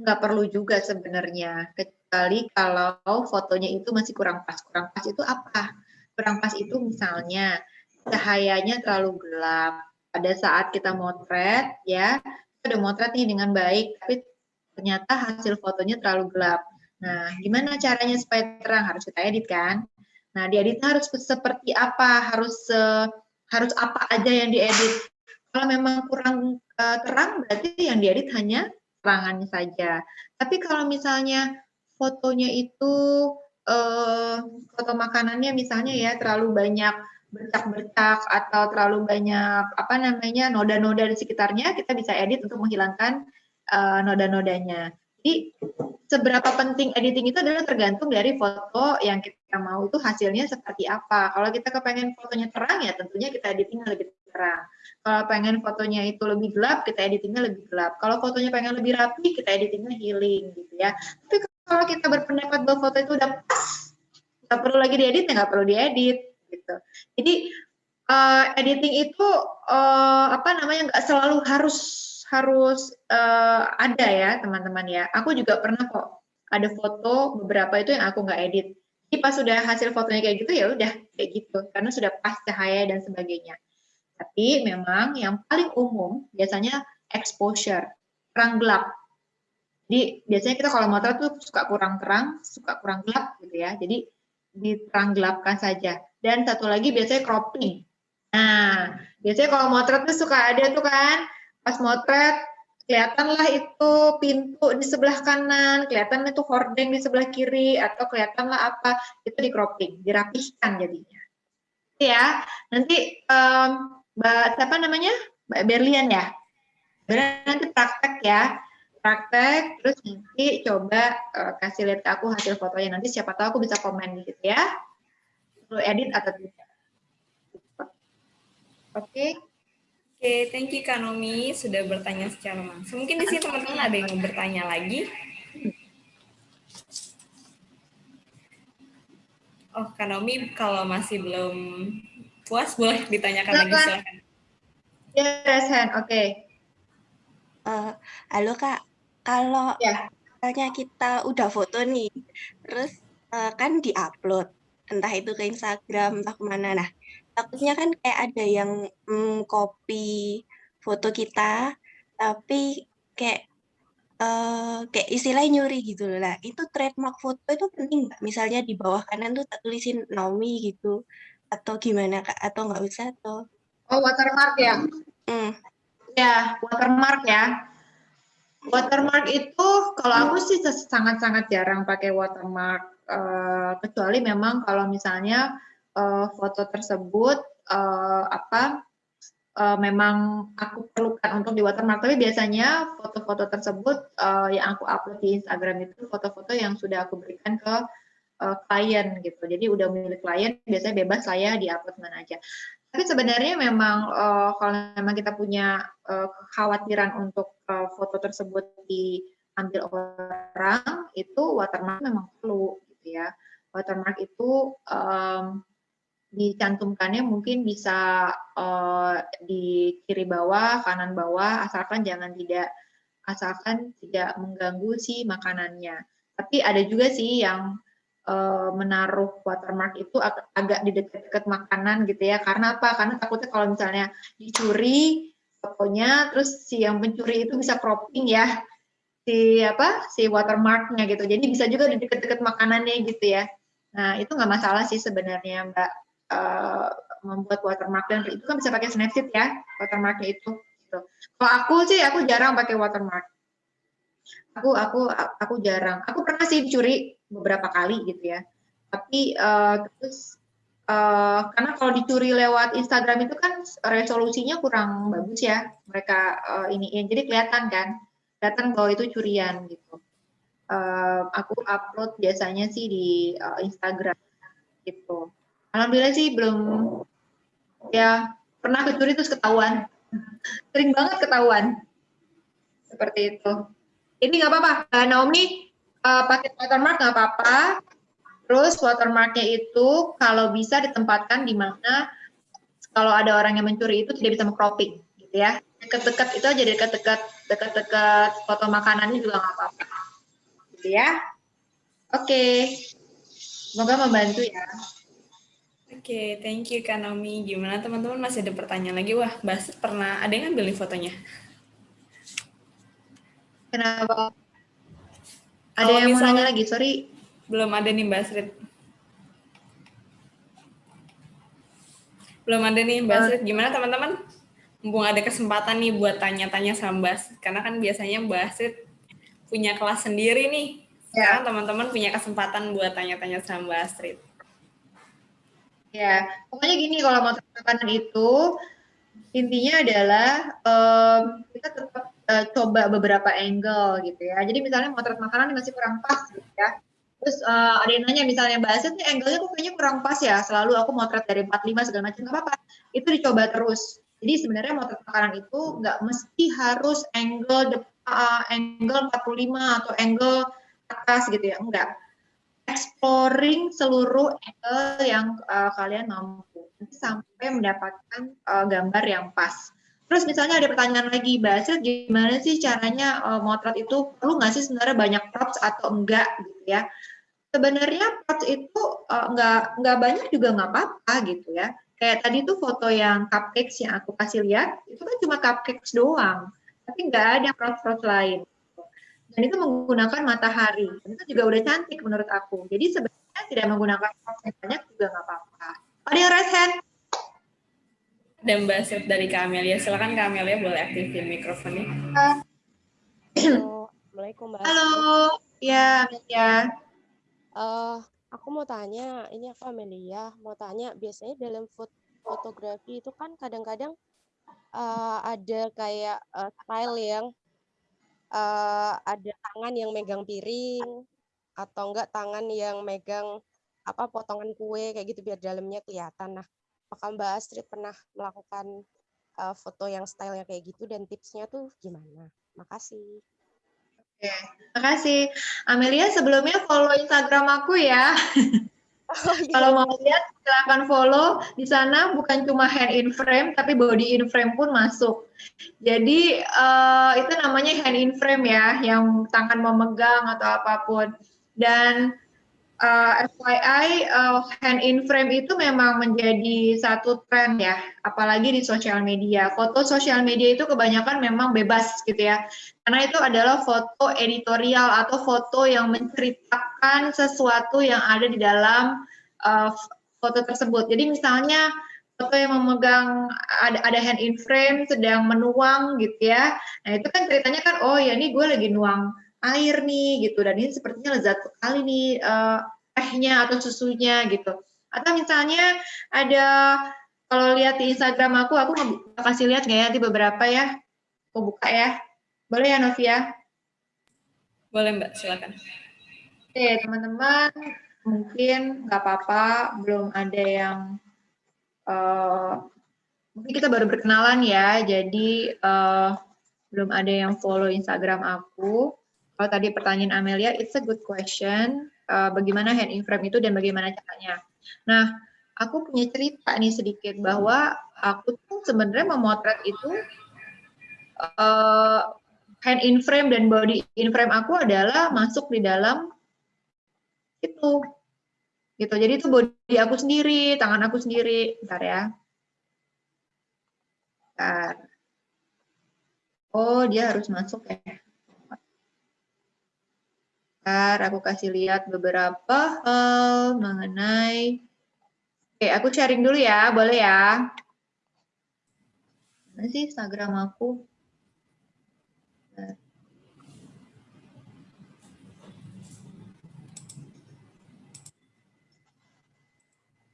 Nggak perlu juga sebenarnya, kecuali kalau fotonya itu masih kurang pas. Kurang pas itu apa? Kurang pas itu misalnya cahayanya terlalu gelap. Pada saat kita motret, ya, kita udah motret nih dengan baik, tapi ternyata hasil fotonya terlalu gelap. Nah, gimana caranya supaya terang? Harus kita edit kan? Nah, dieditnya harus seperti apa? Harus uh, harus apa aja yang diedit? Kalau memang kurang uh, terang, berarti yang diedit hanya terangannya saja. Tapi kalau misalnya fotonya itu uh, foto makanannya misalnya ya terlalu banyak bercak-bercak atau terlalu banyak apa namanya noda-noda di sekitarnya, kita bisa edit untuk menghilangkan uh, noda-nodanya. Jadi seberapa penting editing itu adalah tergantung dari foto yang kita mau itu hasilnya seperti apa. Kalau kita kepengen fotonya terang ya tentunya kita editingnya lebih terang. Kalau pengen fotonya itu lebih gelap, kita editingnya lebih gelap. Kalau fotonya pengen lebih rapi, kita editingnya healing gitu ya. Tapi kalau kita berpendapat bahwa foto itu udah pas, nggak perlu lagi diedit ya nggak perlu diedit gitu. Jadi uh, editing itu uh, apa namanya nggak selalu harus harus uh, ada ya teman-teman ya. Aku juga pernah kok ada foto beberapa itu yang aku nggak edit. Jadi pas sudah hasil fotonya kayak gitu ya udah kayak gitu karena sudah pas cahaya dan sebagainya. Tapi memang yang paling umum biasanya exposure, terang gelap. Jadi biasanya kita kalau motor tuh suka kurang terang, suka kurang gelap gitu ya. Jadi diterang gelapkan saja. Dan satu lagi biasanya cropping. Nah, biasanya kalau motor tuh suka ada tuh kan pas motret kelihatanlah itu pintu di sebelah kanan, kelihatan itu hordeng di sebelah kiri, atau kelihatanlah apa, itu di cropping, dirapihkan jadinya. Ya, nanti um, Mbak siapa namanya? Mbak Berlian ya? Berlian nanti praktek ya, praktek, terus nanti coba uh, kasih lihat aku hasil fotonya, nanti siapa tahu aku bisa komen gitu ya, perlu edit atau tidak. Oke. Okay. Oke, thank you Kak Nomi sudah bertanya secara langsung. Mungkin di sini teman-teman ada yang mau bertanya lagi. Oh, Kak Nomi kalau masih belum puas boleh ditanyakan lagi silakan. Ya, yes, oke. Okay. Uh, halo Kak, kalau ya. misalnya kita udah foto nih, terus uh, kan diupload, entah itu ke Instagram, entah ke mana. Nah, takutnya kan kayak ada yang mm, copy foto kita tapi kayak uh, kayak istilahnya nyuri gitu lah itu trademark foto itu penting nggak? Misalnya di bawah kanan tuh tak tulisin Naomi gitu atau gimana kak? Atau nggak usah atau? Oh watermark ya? Mm. ya watermark ya. Watermark itu kalau aku sih sangat-sangat jarang pakai watermark uh, kecuali memang kalau misalnya uh, foto tersebut uh, apa uh, memang aku perlukan untuk di watermark. Tapi biasanya foto-foto tersebut uh, yang aku upload di Instagram itu foto-foto yang sudah aku berikan ke uh, klien gitu. Jadi udah milik klien biasanya bebas saya di upload mana aja. Tapi sebenarnya memang uh, kalau memang kita punya uh, kekhawatiran untuk uh, foto tersebut diambil orang itu watermark memang perlu gitu ya watermark itu um, dicantumkannya mungkin bisa uh, di kiri bawah, kanan bawah, asalkan jangan tidak asalkan tidak mengganggu si makanannya. Tapi ada juga sih yang uh, menaruh watermark itu ag agak di dekat-dekat makanan gitu ya. Karena apa? Karena takutnya kalau misalnya dicuri fotonya, terus si yang pencuri itu bisa cropping ya si apa si watermarknya gitu. Jadi bisa juga di dekat-dekat makanannya gitu ya. Nah itu nggak masalah sih sebenarnya Mbak uh, membuat watermark dan itu kan bisa pakai Snapseed ya watermarknya itu. Gitu. Kalau aku sih aku jarang pakai watermark. aku aku aku jarang. Aku pernah sih dicuri beberapa kali gitu ya. Tapi uh, terus uh, karena kalau dicuri lewat Instagram itu kan resolusinya kurang bagus ya. Mereka uh, ini jadi kelihatan kan, kelihatan bahwa itu curian gitu. Uh, aku upload biasanya sih di uh, Instagram gitu. Alhamdulillah sih belum ya pernah kecuri terus ketahuan. *laughs* Sering banget ketahuan. Seperti itu. Ini nggak apa-apa, Naomi uh, pakai watermark nggak apa-apa. Terus watermarknya itu kalau bisa ditempatkan di mana kalau ada orang yang mencuri itu tidak bisa mengcropping, gitu ya. Dekat-dekat itu aja dekat-dekat dekat-dekat foto makanannya juga nggak apa-apa, gitu ya. Oke, okay. semoga membantu ya. Oke, okay, thank you Kak Naomi. Gimana teman-teman masih ada pertanyaan lagi? Wah, Bas pernah ada yang ngambil fotonya? Kenapa? Ada oh, yang mau nanya lagi, sorry. Belum ada nih Mbak Srit. Belum ada nih Mbak. Srit. Gimana teman-teman? Mumpung ada kesempatan nih buat tanya-tanya sama Mbak Karena kan biasanya Mbak Srit punya kelas sendiri nih. Ya. Sekarang teman-teman punya kesempatan buat tanya-tanya sama Mbak Astrid. Ya, pokoknya gini kalau mau makanan itu intinya adalah um, kita tetap uh, coba beberapa angle gitu ya. Jadi misalnya motret makanan masih kurang pas gitu ya. Terus uh, ada yang nanya misalnya Mbak Aset nih angle-nya kok kayaknya kurang pas ya. Selalu aku motret dari 45 segala macam nggak apa-apa. Itu dicoba terus. Jadi sebenarnya motret makanan itu nggak mesti harus angle uh, angle 45 atau angle atas gitu ya. Enggak exploring seluruh angle yang uh, kalian mampu sampai mendapatkan uh, gambar yang pas. Terus misalnya ada pertanyaan lagi, Mbak gimana sih caranya uh, motret itu perlu nggak sih sebenarnya banyak props atau enggak gitu ya? Sebenarnya props itu uh, nggak nggak banyak juga nggak apa-apa gitu ya. Kayak tadi tuh foto yang cupcakes yang aku kasih lihat, itu kan cuma cupcakes doang, tapi nggak ada props-props lain dan itu menggunakan matahari. Dan itu juga udah cantik menurut aku. Jadi sebenarnya tidak menggunakan proses yang banyak juga nggak apa-apa. Ada yang raise hand? Dan Mbak Sip dari Kamelia. Silakan Kamelia boleh aktifin mikrofonnya. Halo, Assalamualaikum Mbak. Halo, ya Amelia. Uh, aku mau tanya, ini aku Amelia, mau tanya biasanya dalam fot fotografi itu kan kadang-kadang uh, ada kayak uh, style yang uh, ada tangan yang megang piring atau enggak tangan yang megang apa potongan kue kayak gitu biar dalamnya kelihatan. Nah, apakah Mbak Astrid pernah melakukan uh, foto yang stylenya kayak gitu dan tipsnya tuh gimana? Makasih. Oke, makasih. Amelia sebelumnya follow Instagram aku ya. *laughs* Oh, iya. Kalau mau lihat silahkan follow di sana bukan cuma hand in frame tapi body in frame pun masuk. Jadi uh, itu namanya hand in frame ya, yang tangan memegang atau apa pun. Dan uh, eh, FYI uh, hand in frame itu memang menjadi satu tren ya, apalagi di sosial media. Foto sosial media itu kebanyakan memang bebas gitu ya, karena itu adalah foto editorial atau foto yang menceritakan sesuatu yang ada di dalam uh, foto tersebut. Jadi misalnya foto yang memegang ada, ada hand in frame sedang menuang gitu ya. Nah itu kan ceritanya kan oh ya ini gue lagi nuang air nih gitu dan ini sepertinya lezat sekali nih uh, tehnya atau susunya gitu. Atau misalnya ada kalau lihat di Instagram aku, aku kasih lihat nggak ya di beberapa ya. Aku buka ya. Boleh ya Novia? Boleh Mbak, silakan. Oke teman-teman, mungkin nggak apa-apa, belum ada yang uh, mungkin kita baru berkenalan ya, jadi uh, belum ada yang follow Instagram aku. Kalau tadi pertanyaan Amelia, it's a good question uh, bagaimana hand in frame itu dan bagaimana caranya. Nah, aku punya cerita nih sedikit bahwa aku tuh sebenarnya memotret itu uh, hand in frame dan body in frame aku adalah masuk di dalam itu. Gitu. Jadi itu body aku sendiri tangan aku sendiri. Bentar ya. Bentar. oh dia harus masuk ya Ntar aku kasih lihat beberapa hal mengenai. Oke, aku sharing dulu ya, boleh ya? Mana sih Instagram aku?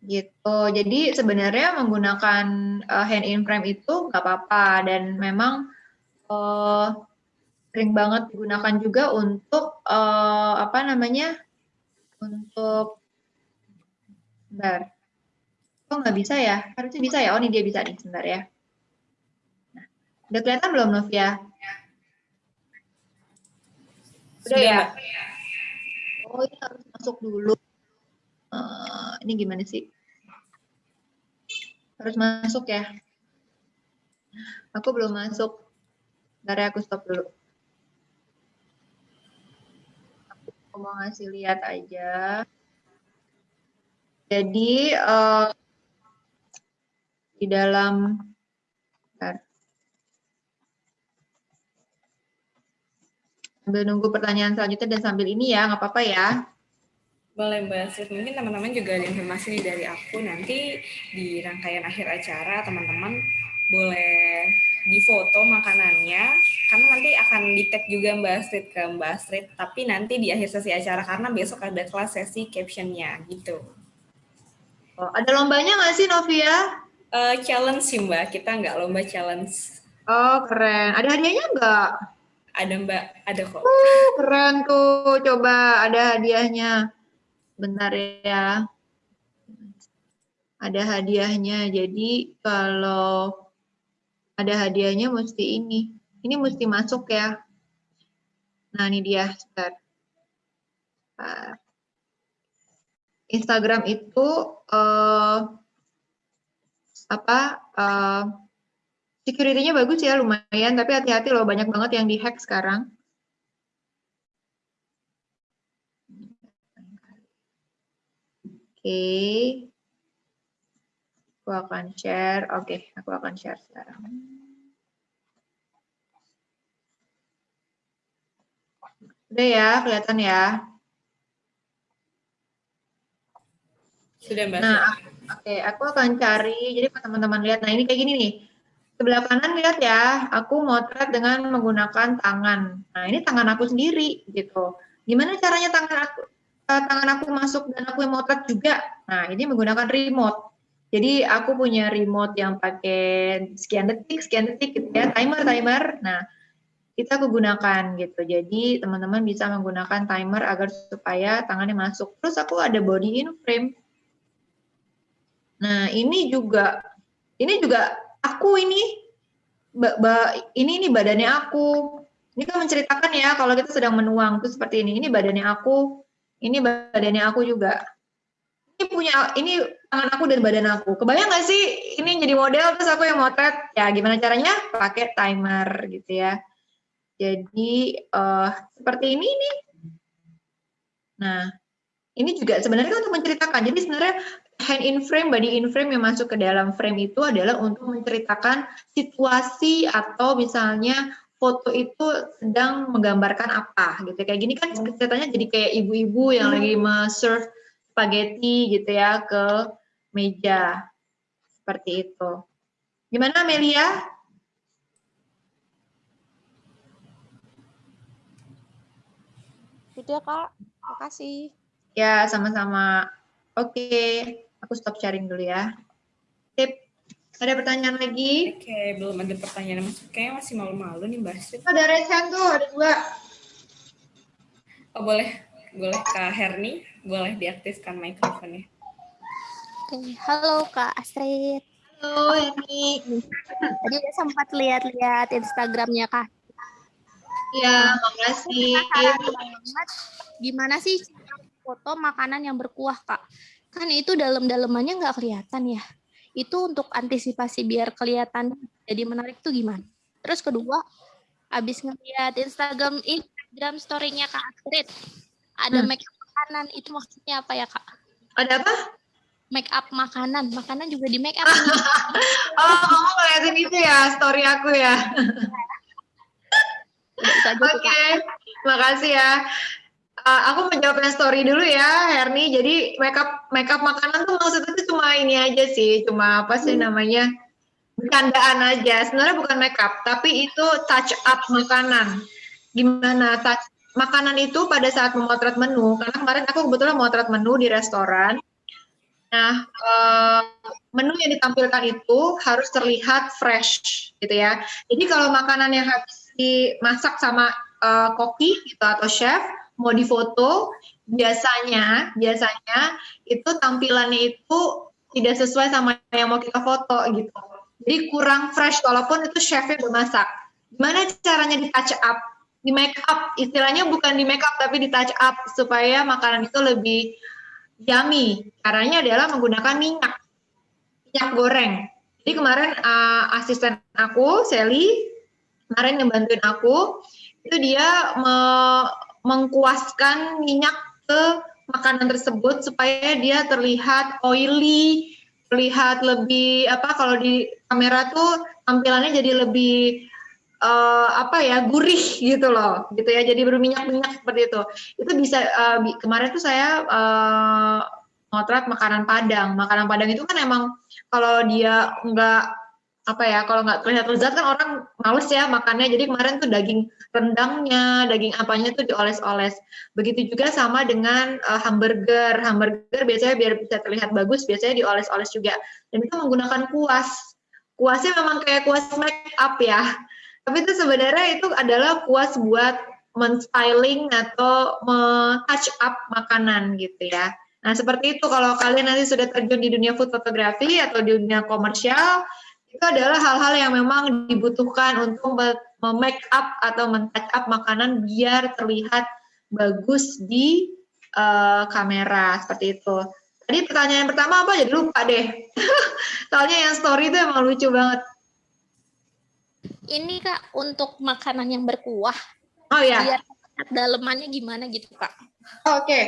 gitu. Jadi sebenarnya menggunakan uh, hand in frame itu nggak apa-apa dan memang uh, sering banget digunakan juga untuk uh, apa namanya untuk sebentar. Kok nggak bisa ya? Harusnya bisa ya. Oh ini dia bisa nih sebentar ya. Nah, udah kelihatan belum Novia? Udah ya? Oh ini harus masuk dulu. Uh, ini gimana sih? Harus masuk ya? Aku belum masuk. Bentar ya, aku stop dulu. Aku mau ngasih lihat aja. Jadi uh, di dalam sambil nunggu pertanyaan selanjutnya dan sambil ini ya, nggak apa-apa ya. Boleh Mbak Sri, mungkin teman-teman juga ada informasi nih dari aku, nanti di rangkaian akhir acara teman-teman boleh difoto makanannya, karena nanti akan di-tag juga Mbak Astrid ke Mbak Astrid, tapi nanti di akhir sesi acara, karena besok ada kelas sesi captionnya gitu. Oh, ada lombanya nggak sih Novia? Uh, challenge sih Mbak, kita nggak lomba challenge. Oh keren, ada hadiahnya nggak? Ada Mbak, ada kok. Uh, keren tuh. Coba ada hadiahnya. Bentar ya. Ada hadiahnya. Jadi kalau ada hadiahnya mesti ini. Ini mesti masuk ya. Nah, ini dia. Sebentar. Instagram itu uh, apa uh, Security-nya bagus ya, lumayan. Tapi hati-hati loh, banyak banget yang dihack sekarang. Oke. Okay. Aku akan share. Oke, okay, aku akan share sekarang. Udah ya, kelihatan ya. Sudah, Mbak. Nah, oke, okay, aku akan cari. Jadi teman-teman lihat, nah ini kayak gini nih sebelah kanan lihat ya, aku motret dengan menggunakan tangan. Nah, ini tangan aku sendiri gitu. Gimana caranya tangan aku uh, tangan aku masuk dan aku yang motret juga? Nah, ini menggunakan remote. Jadi aku punya remote yang pakai sekian detik, sekian detik gitu ya, timer timer. Nah, kita aku gunakan gitu. Jadi teman-teman bisa menggunakan timer agar supaya tangannya masuk. Terus aku ada body in frame. Nah, ini juga ini juga aku ini ini ini badannya aku. Ini kan menceritakan ya kalau kita sedang menuang itu seperti ini. Ini badannya aku ini badannya aku juga. Ini punya ini tangan aku dan badan aku. Kebayang nggak sih? Ini jadi model terus aku yang motret. Ya gimana caranya? Pakai timer gitu ya jadi uh, seperti ini nih nah ini juga sebenarnya kan untuk menceritakan jadi sebenarnya hand in frame, body in frame yang masuk ke dalam frame itu adalah untuk menceritakan situasi atau misalnya foto itu sedang menggambarkan apa gitu. Kayak gini kan ceritanya jadi kayak ibu-ibu yang lagi serve spaghetti gitu ya ke meja. Seperti itu. Gimana Melia? Sudah Kak, makasih. Ya, sama-sama. Oke. Aku stop sharing dulu ya. Tip, ada pertanyaan lagi? Oke, belum ada pertanyaan masuk. Kayaknya masih malu-malu nih Mbak Astrid. Ada recan tuh, ada dua. Oh boleh, boleh Kak Herni, boleh diaktifkan mikrofonnya. Oke, halo Kak Astrid. Halo Herni. Tadi sempat lihat-lihat Instagramnya Kak. Iya, makasih. Gimana sih foto makanan yang berkuah Kak? kan itu dalam-dalamannya nggak kelihatan ya. Itu untuk antisipasi biar kelihatan jadi menarik tuh gimana? Terus kedua, habis ngeliat Instagram Instagram story-nya Kak Astrid, ada hmm. make up makanan, itu maksudnya apa ya Kak? Ada apa? Make up makanan, makanan juga di make up. *laughs* oh, kamu ngeliatin itu ya, story aku ya. Oke, okay. makasih ya. Uh, aku menjawab story dulu ya, Herni. Jadi makeup makeup makanan tuh maksudnya tuh cuma ini aja sih, cuma apa sih hmm. namanya bercandaan aja. Sebenarnya bukan makeup, tapi itu touch up makanan. Gimana touch makanan itu pada saat memotret menu? Karena kemarin aku kebetulan memotret menu di restoran. Nah, uh, menu yang ditampilkan itu harus terlihat fresh, gitu ya. Jadi kalau makanan yang habis dimasak sama uh, koki gitu atau chef mau difoto, biasanya biasanya itu tampilannya itu tidak sesuai sama yang mau kita foto gitu. Jadi kurang fresh walaupun itu chefnya bermasak. Gimana caranya di touch up? Di make up, istilahnya bukan di make up tapi di touch up supaya makanan itu lebih yummy. Caranya adalah menggunakan minyak, minyak goreng. Jadi kemarin uh, asisten aku, Sally, kemarin yang bantuin aku, itu dia me mengkuaskan minyak ke makanan tersebut supaya dia terlihat oily, terlihat lebih apa kalau di kamera tuh tampilannya jadi lebih uh, apa ya gurih gitu loh gitu ya jadi berminyak-minyak seperti itu. Itu bisa uh, kemarin tuh saya uh, motret makanan Padang. Makanan Padang itu kan emang kalau dia nggak apa ya kalau nggak terlihat lezat kan orang males ya makannya. Jadi kemarin tuh daging rendangnya daging apanya tuh dioles-oles. Begitu juga sama dengan uh, hamburger. Hamburger biasanya biar bisa terlihat bagus biasanya dioles-oles juga. Dan itu menggunakan kuas. Kuasnya memang kayak kuas make up ya. Tapi itu sebenarnya itu adalah kuas buat men-styling atau me-touch up makanan gitu ya. Nah, seperti itu. Kalau kalian nanti sudah terjun di dunia food photography atau di dunia komersial, itu adalah hal-hal yang memang dibutuhkan untuk me-make up atau men-touch up makanan biar terlihat bagus di uh, kamera seperti itu. Tadi pertanyaan pertama apa? Jadi lupa deh. *laughs* Soalnya yang story itu emang lucu banget ini kak untuk makanan yang berkuah. Oh ya. Biar dalemannya gimana gitu kak? Oke. Okay.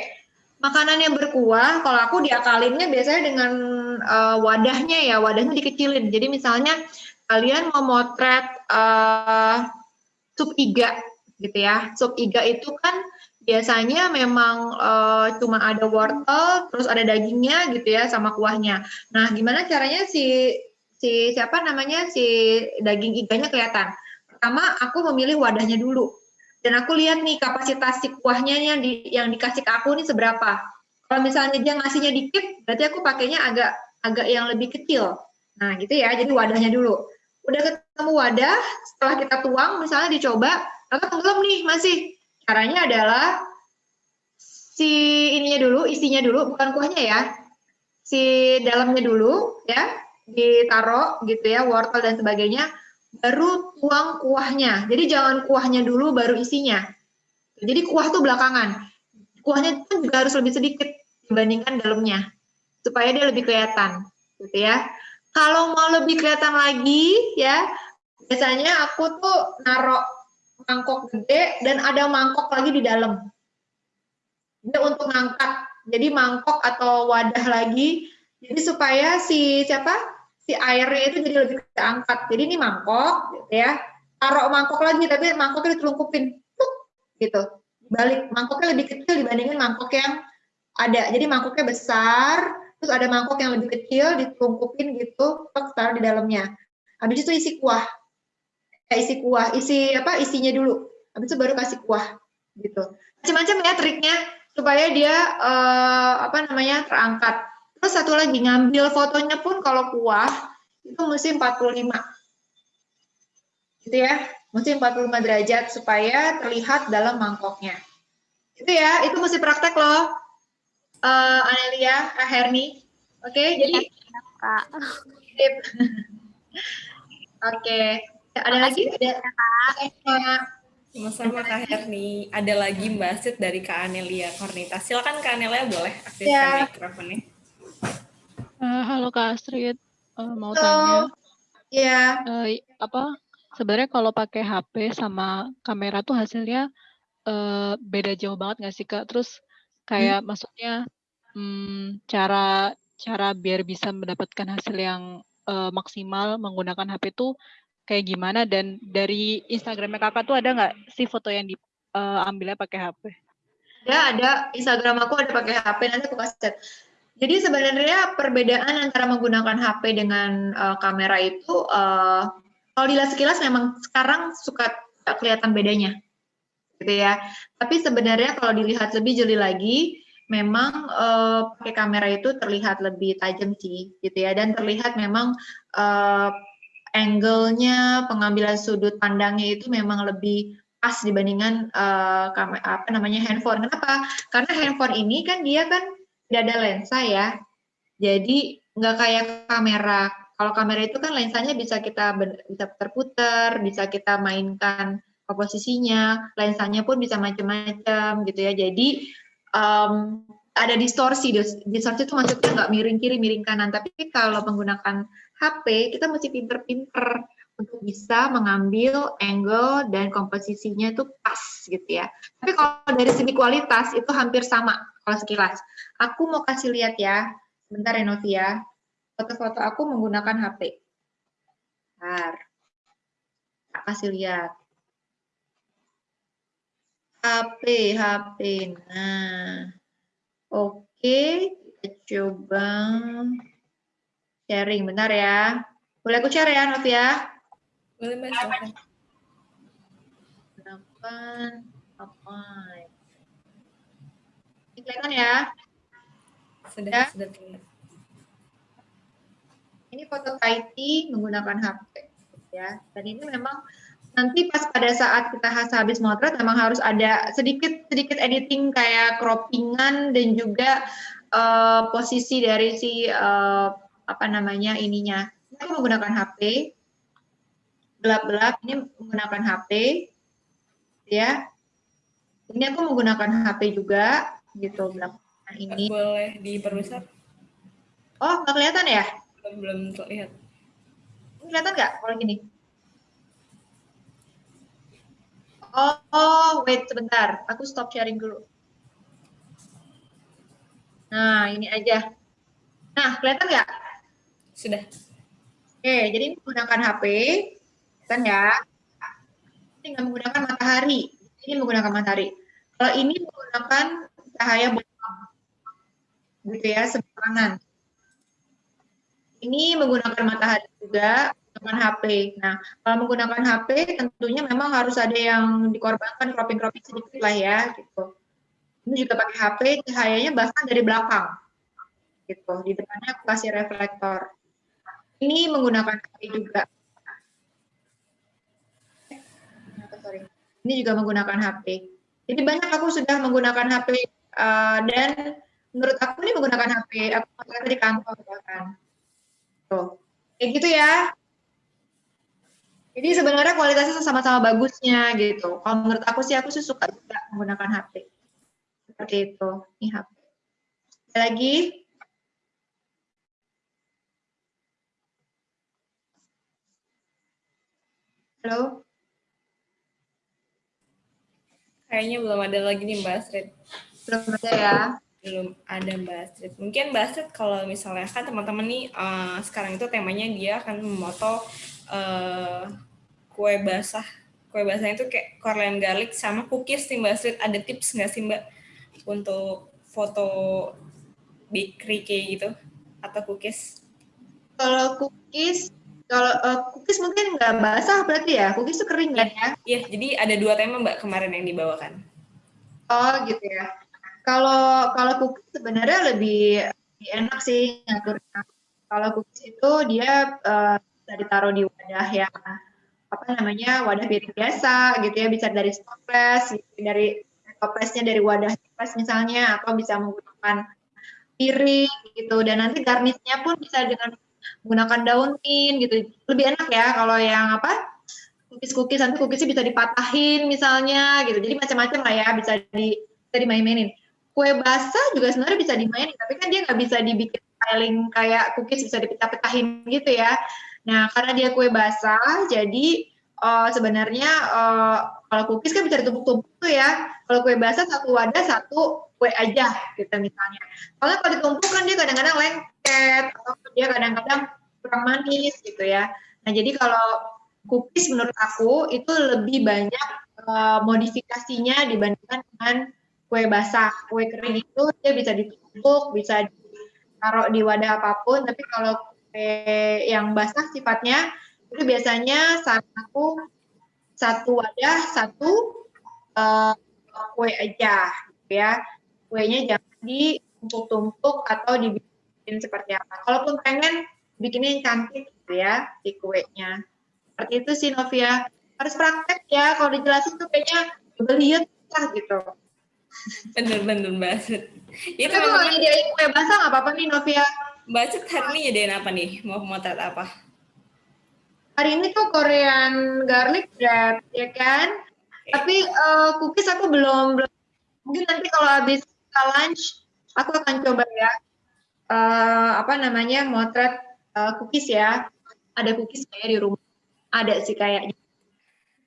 Makanan yang berkuah, kalau aku diakalinnya biasanya dengan uh, wadahnya ya, wadahnya dikecilin. Jadi misalnya kalian mau motret uh, sup iga gitu ya. Sup iga itu kan biasanya memang uh, cuma ada wortel, terus ada dagingnya gitu ya sama kuahnya. Nah, gimana caranya si si siapa namanya si daging iganya kelihatan. Pertama aku memilih wadahnya dulu dan aku lihat nih kapasitas si kuahnya yang, di, yang dikasih ke aku ini seberapa. Kalau misalnya dia ngasihnya dikit, berarti aku pakainya agak agak yang lebih kecil. Nah gitu ya, jadi wadahnya dulu. Udah ketemu wadah, setelah kita tuang, misalnya dicoba, atau tenggelam nih masih. Caranya adalah si ininya dulu, isinya dulu, bukan kuahnya ya. Si dalamnya dulu, ya ditaruh gitu ya, wortel dan sebagainya, baru tuang kuahnya. Jadi jangan kuahnya dulu baru isinya. Jadi kuah tuh belakangan. Kuahnya kan juga harus lebih sedikit dibandingkan dalamnya supaya dia lebih kelihatan gitu ya. Kalau mau lebih kelihatan lagi ya, biasanya aku tuh naruh mangkok gede dan ada mangkok lagi di dalam. Dia untuk ngangkat. Jadi mangkok atau wadah lagi jadi supaya si siapa si airnya itu jadi lebih keangkat. Jadi ini mangkok, gitu ya. Taruh mangkok lagi, tapi mangkoknya ditelungkupin, gitu. Balik mangkoknya lebih kecil dibandingin mangkok yang ada. Jadi mangkoknya besar, terus ada mangkok yang lebih kecil ditelungkupin gitu, taruh di dalamnya. Habis itu isi kuah. Ya, isi kuah, isi apa? Isinya dulu. Habis itu baru kasih kuah, gitu. Macam-macam ya triknya supaya dia uh, apa namanya terangkat. Terus satu lagi, ngambil fotonya pun kalau kuah, itu mesti 45. Gitu ya, mesti 45 derajat supaya terlihat dalam mangkoknya. Itu ya, itu mesti praktek loh. Uh, Anelia, Kak Herni. Oke, okay, jadi... Kak. *laughs* Oke, okay. ada lagi? Ada, Kak. Sama-sama Kak Herni. Ada lagi Mbak Sid dari Kak Anelia Kornita. Silakan Kak Anelia boleh aktifkan ya. mikrofonnya. Uh, halo Kak Astrid, uh, mau halo. tanya. Iya. Uh, apa? Sebenarnya kalau pakai HP sama kamera tuh hasilnya uh, beda jauh banget nggak sih Kak? Terus kayak hmm. maksudnya hmm, cara cara biar bisa mendapatkan hasil yang uh, maksimal menggunakan HP tuh kayak gimana? Dan dari Instagramnya kakak tuh ada nggak sih foto yang diambilnya uh, pakai HP? Ada, ada. Instagram aku ada pakai HP. Nanti aku kasih jadi sebenarnya perbedaan antara menggunakan HP dengan uh, kamera itu uh, kalau dilihat sekilas memang sekarang suka kelihatan bedanya, gitu ya. Tapi sebenarnya kalau dilihat lebih jeli lagi, memang uh, pakai kamera itu terlihat lebih tajam sih gitu ya dan terlihat memang uh, angle-nya pengambilan sudut pandangnya itu memang lebih pas dibandingkan uh, apa namanya handphone. Kenapa? Karena handphone ini kan dia kan tidak ada lensa ya. Jadi nggak kayak kamera. Kalau kamera itu kan lensanya bisa kita bisa terputar, bisa kita mainkan komposisinya, lensanya pun bisa macam-macam gitu ya. Jadi um, ada distorsi, distorsi itu maksudnya nggak miring kiri, miring kanan. Tapi kalau menggunakan HP, kita mesti pinter-pinter untuk bisa mengambil angle dan komposisinya itu pas gitu ya. Tapi kalau dari segi kualitas itu hampir sama kalau sekilas. Aku mau kasih lihat ya, sebentar ya Novia. Foto-foto aku menggunakan HP. Bentar. Tak kasih lihat. HP, HP. Nah, oke, kita coba sharing. Bentar ya. Boleh aku share ya, Novia? Boleh, Mbak. Silakan. Gunakan apa? Kelihatan ya? Sudah, ya? sudah terlihat. Ini foto Kaiti menggunakan HP. ya. Dan ini memang nanti pas pada saat kita habis motret memang harus ada sedikit sedikit editing kayak croppingan dan juga uh, posisi dari si uh, apa namanya ininya. Ini aku menggunakan HP, gelap-gelap. Ini menggunakan HP, ya. Ini aku menggunakan HP juga, gitu. Nah, ini. Boleh diperbesar? Oh, nggak kelihatan ya? Belum, belum terlihat. Ini kelihatan nggak kalau gini? Oh, oh, wait sebentar. Aku stop sharing dulu. Nah, ini aja. Nah, kelihatan nggak? Sudah. Oke, jadi menggunakan HP, kan ya. Tinggal menggunakan matahari. Ini menggunakan matahari. Kalau ini menggunakan cahaya gitu ya, sembarangan. Ini menggunakan matahari juga, menggunakan HP. Nah, kalau menggunakan HP, tentunya memang harus ada yang dikorbankan cropping-cropping sedikit lah ya, gitu. Ini juga pakai HP, cahayanya bahkan dari belakang, gitu. Di depannya aku kasih reflektor. Ini menggunakan HP juga. Sorry. Ini juga menggunakan HP. Jadi banyak aku sudah menggunakan HP uh, dan menurut aku ini menggunakan HP. Aku di kantor bahkan. Tuh. Kayak gitu ya. Jadi sebenarnya kualitasnya sama-sama bagusnya gitu. Kalau menurut aku sih aku sih suka juga menggunakan HP. Seperti itu. Ini HP. Lagi Halo? Kayaknya belum ada lagi nih Mbak Astrid. Belum ada ya? Belum ada Mbak Astrid. Mungkin Mbak Astrid kalau misalnya kan teman-teman nih uh, sekarang itu temanya dia akan memoto uh, kue basah. Kue basahnya itu kayak korlen garlic sama cookies nih Mbak Astrid. Ada tips nggak sih Mbak untuk foto bakery kayak gitu? Atau cookies? Kalau cookies kalau uh, cookies mungkin nggak basah berarti ya? Cookies itu kering kan ya? Iya, jadi ada dua tema Mbak kemarin yang dibawakan. Oh gitu ya. Kalau kalau cookies sebenarnya lebih, lebih enak sih ngaturnya. Kalau cookies itu dia uh, bisa ditaruh di wadah yang apa namanya wadah piring biasa gitu ya, bisa dari toples, gitu, dari toplesnya dari wadah toples misalnya, atau bisa menggunakan piring gitu. Dan nanti garnisnya pun bisa dengan menggunakan daun mint gitu. Lebih enak ya kalau yang apa? cookies-cookies nanti cookiesnya bisa dipatahin misalnya gitu. Jadi macam-macam lah ya bisa di bisa dimain-mainin. Kue basah juga sebenarnya bisa dimainin, tapi kan dia nggak bisa dibikin styling kayak cookies bisa dipetah-petahin gitu ya. Nah, karena dia kue basah, jadi uh, sebenarnya uh, kalau cookies kan bisa ditumpuk-tumpuk tuh ya. Kalau kue basah satu wadah satu kue aja gitu misalnya. Kalau kalau ditumpuk kan dia kadang-kadang lengket atau dia kadang-kadang kurang manis gitu ya. Nah, jadi kalau cookies menurut aku itu lebih banyak uh, modifikasinya dibandingkan dengan kue basah. Kue kering itu dia bisa ditumpuk, bisa ditaruh di wadah apa pun, tapi kalau kue yang basah sifatnya itu biasanya satu satu wadah satu uh, kue aja gitu ya kuenya jangan ditumpuk-tumpuk atau dibikin seperti apa. Kalaupun pengen bikinnya yang cantik gitu ya, si kuenya. Seperti itu sih Novia. Harus praktek ya, kalau dijelasin tuh kayaknya lihat lah gitu. Bener-bener Mbak Itu Kita mau nyediain kue basah nggak apa-apa nih Novia? Cet hari ini nyediain apa nih? Mau motret apa? Hari ini tuh Korean garlic bread, ya kan? Tapi uh, cookies aku belum, belum. Mungkin nanti kalau habis lunch, aku akan coba ya. Uh, apa namanya, motret uh, cookies ya. Ada cookies kayak di rumah. Ada sih kayaknya.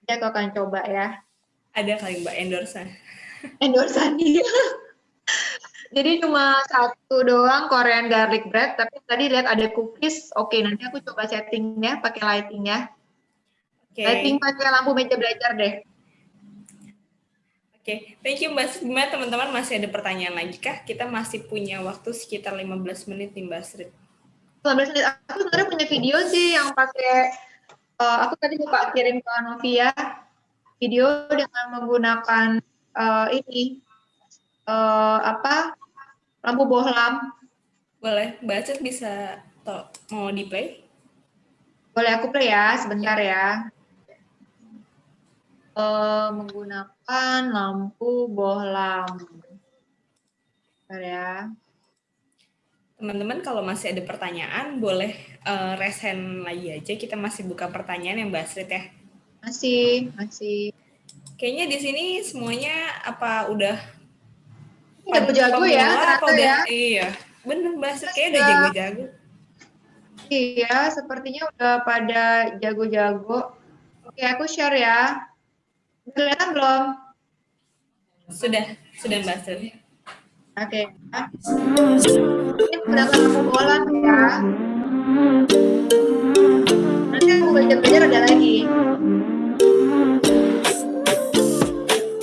Jadi aku akan coba ya. Ada kali Mbak endorse endorse dia. Jadi cuma satu doang Korean garlic bread, tapi tadi lihat ada cookies. Oke, nanti aku coba settingnya pakai lighting ya. Okay. Lighting pakai lampu meja belajar deh. Oke, okay. thank you Mbak Gimana teman-teman masih ada pertanyaan lagi kah? Kita masih punya waktu sekitar 15 menit nih Mbak Sri. 15 menit. Aku sebenarnya punya video sih yang pakai, uh, aku tadi lupa kirim ke Novia, video dengan menggunakan uh, ini, uh, apa, lampu bohlam. Boleh, Mbak Cet bisa mau di play? Boleh aku play ya, sebentar ya uh, menggunakan lampu bohlam. Bentar ya. Teman-teman kalau masih ada pertanyaan boleh uh, resen lagi aja. Kita masih buka pertanyaan yang Mbak Astrid ya. Masih, masih. Kayaknya di sini semuanya apa udah jago-jago ya apa udah, ya. Iya, bener Mbak Astrid kayaknya udah jago-jago. Iya, sepertinya udah pada jago-jago. Oke, aku share ya. Kelihatan belum? Sudah, sudah Mbak Oke. Okay. Ini berapa lampu bola ya? Nanti aku belajar-belajar ada lagi.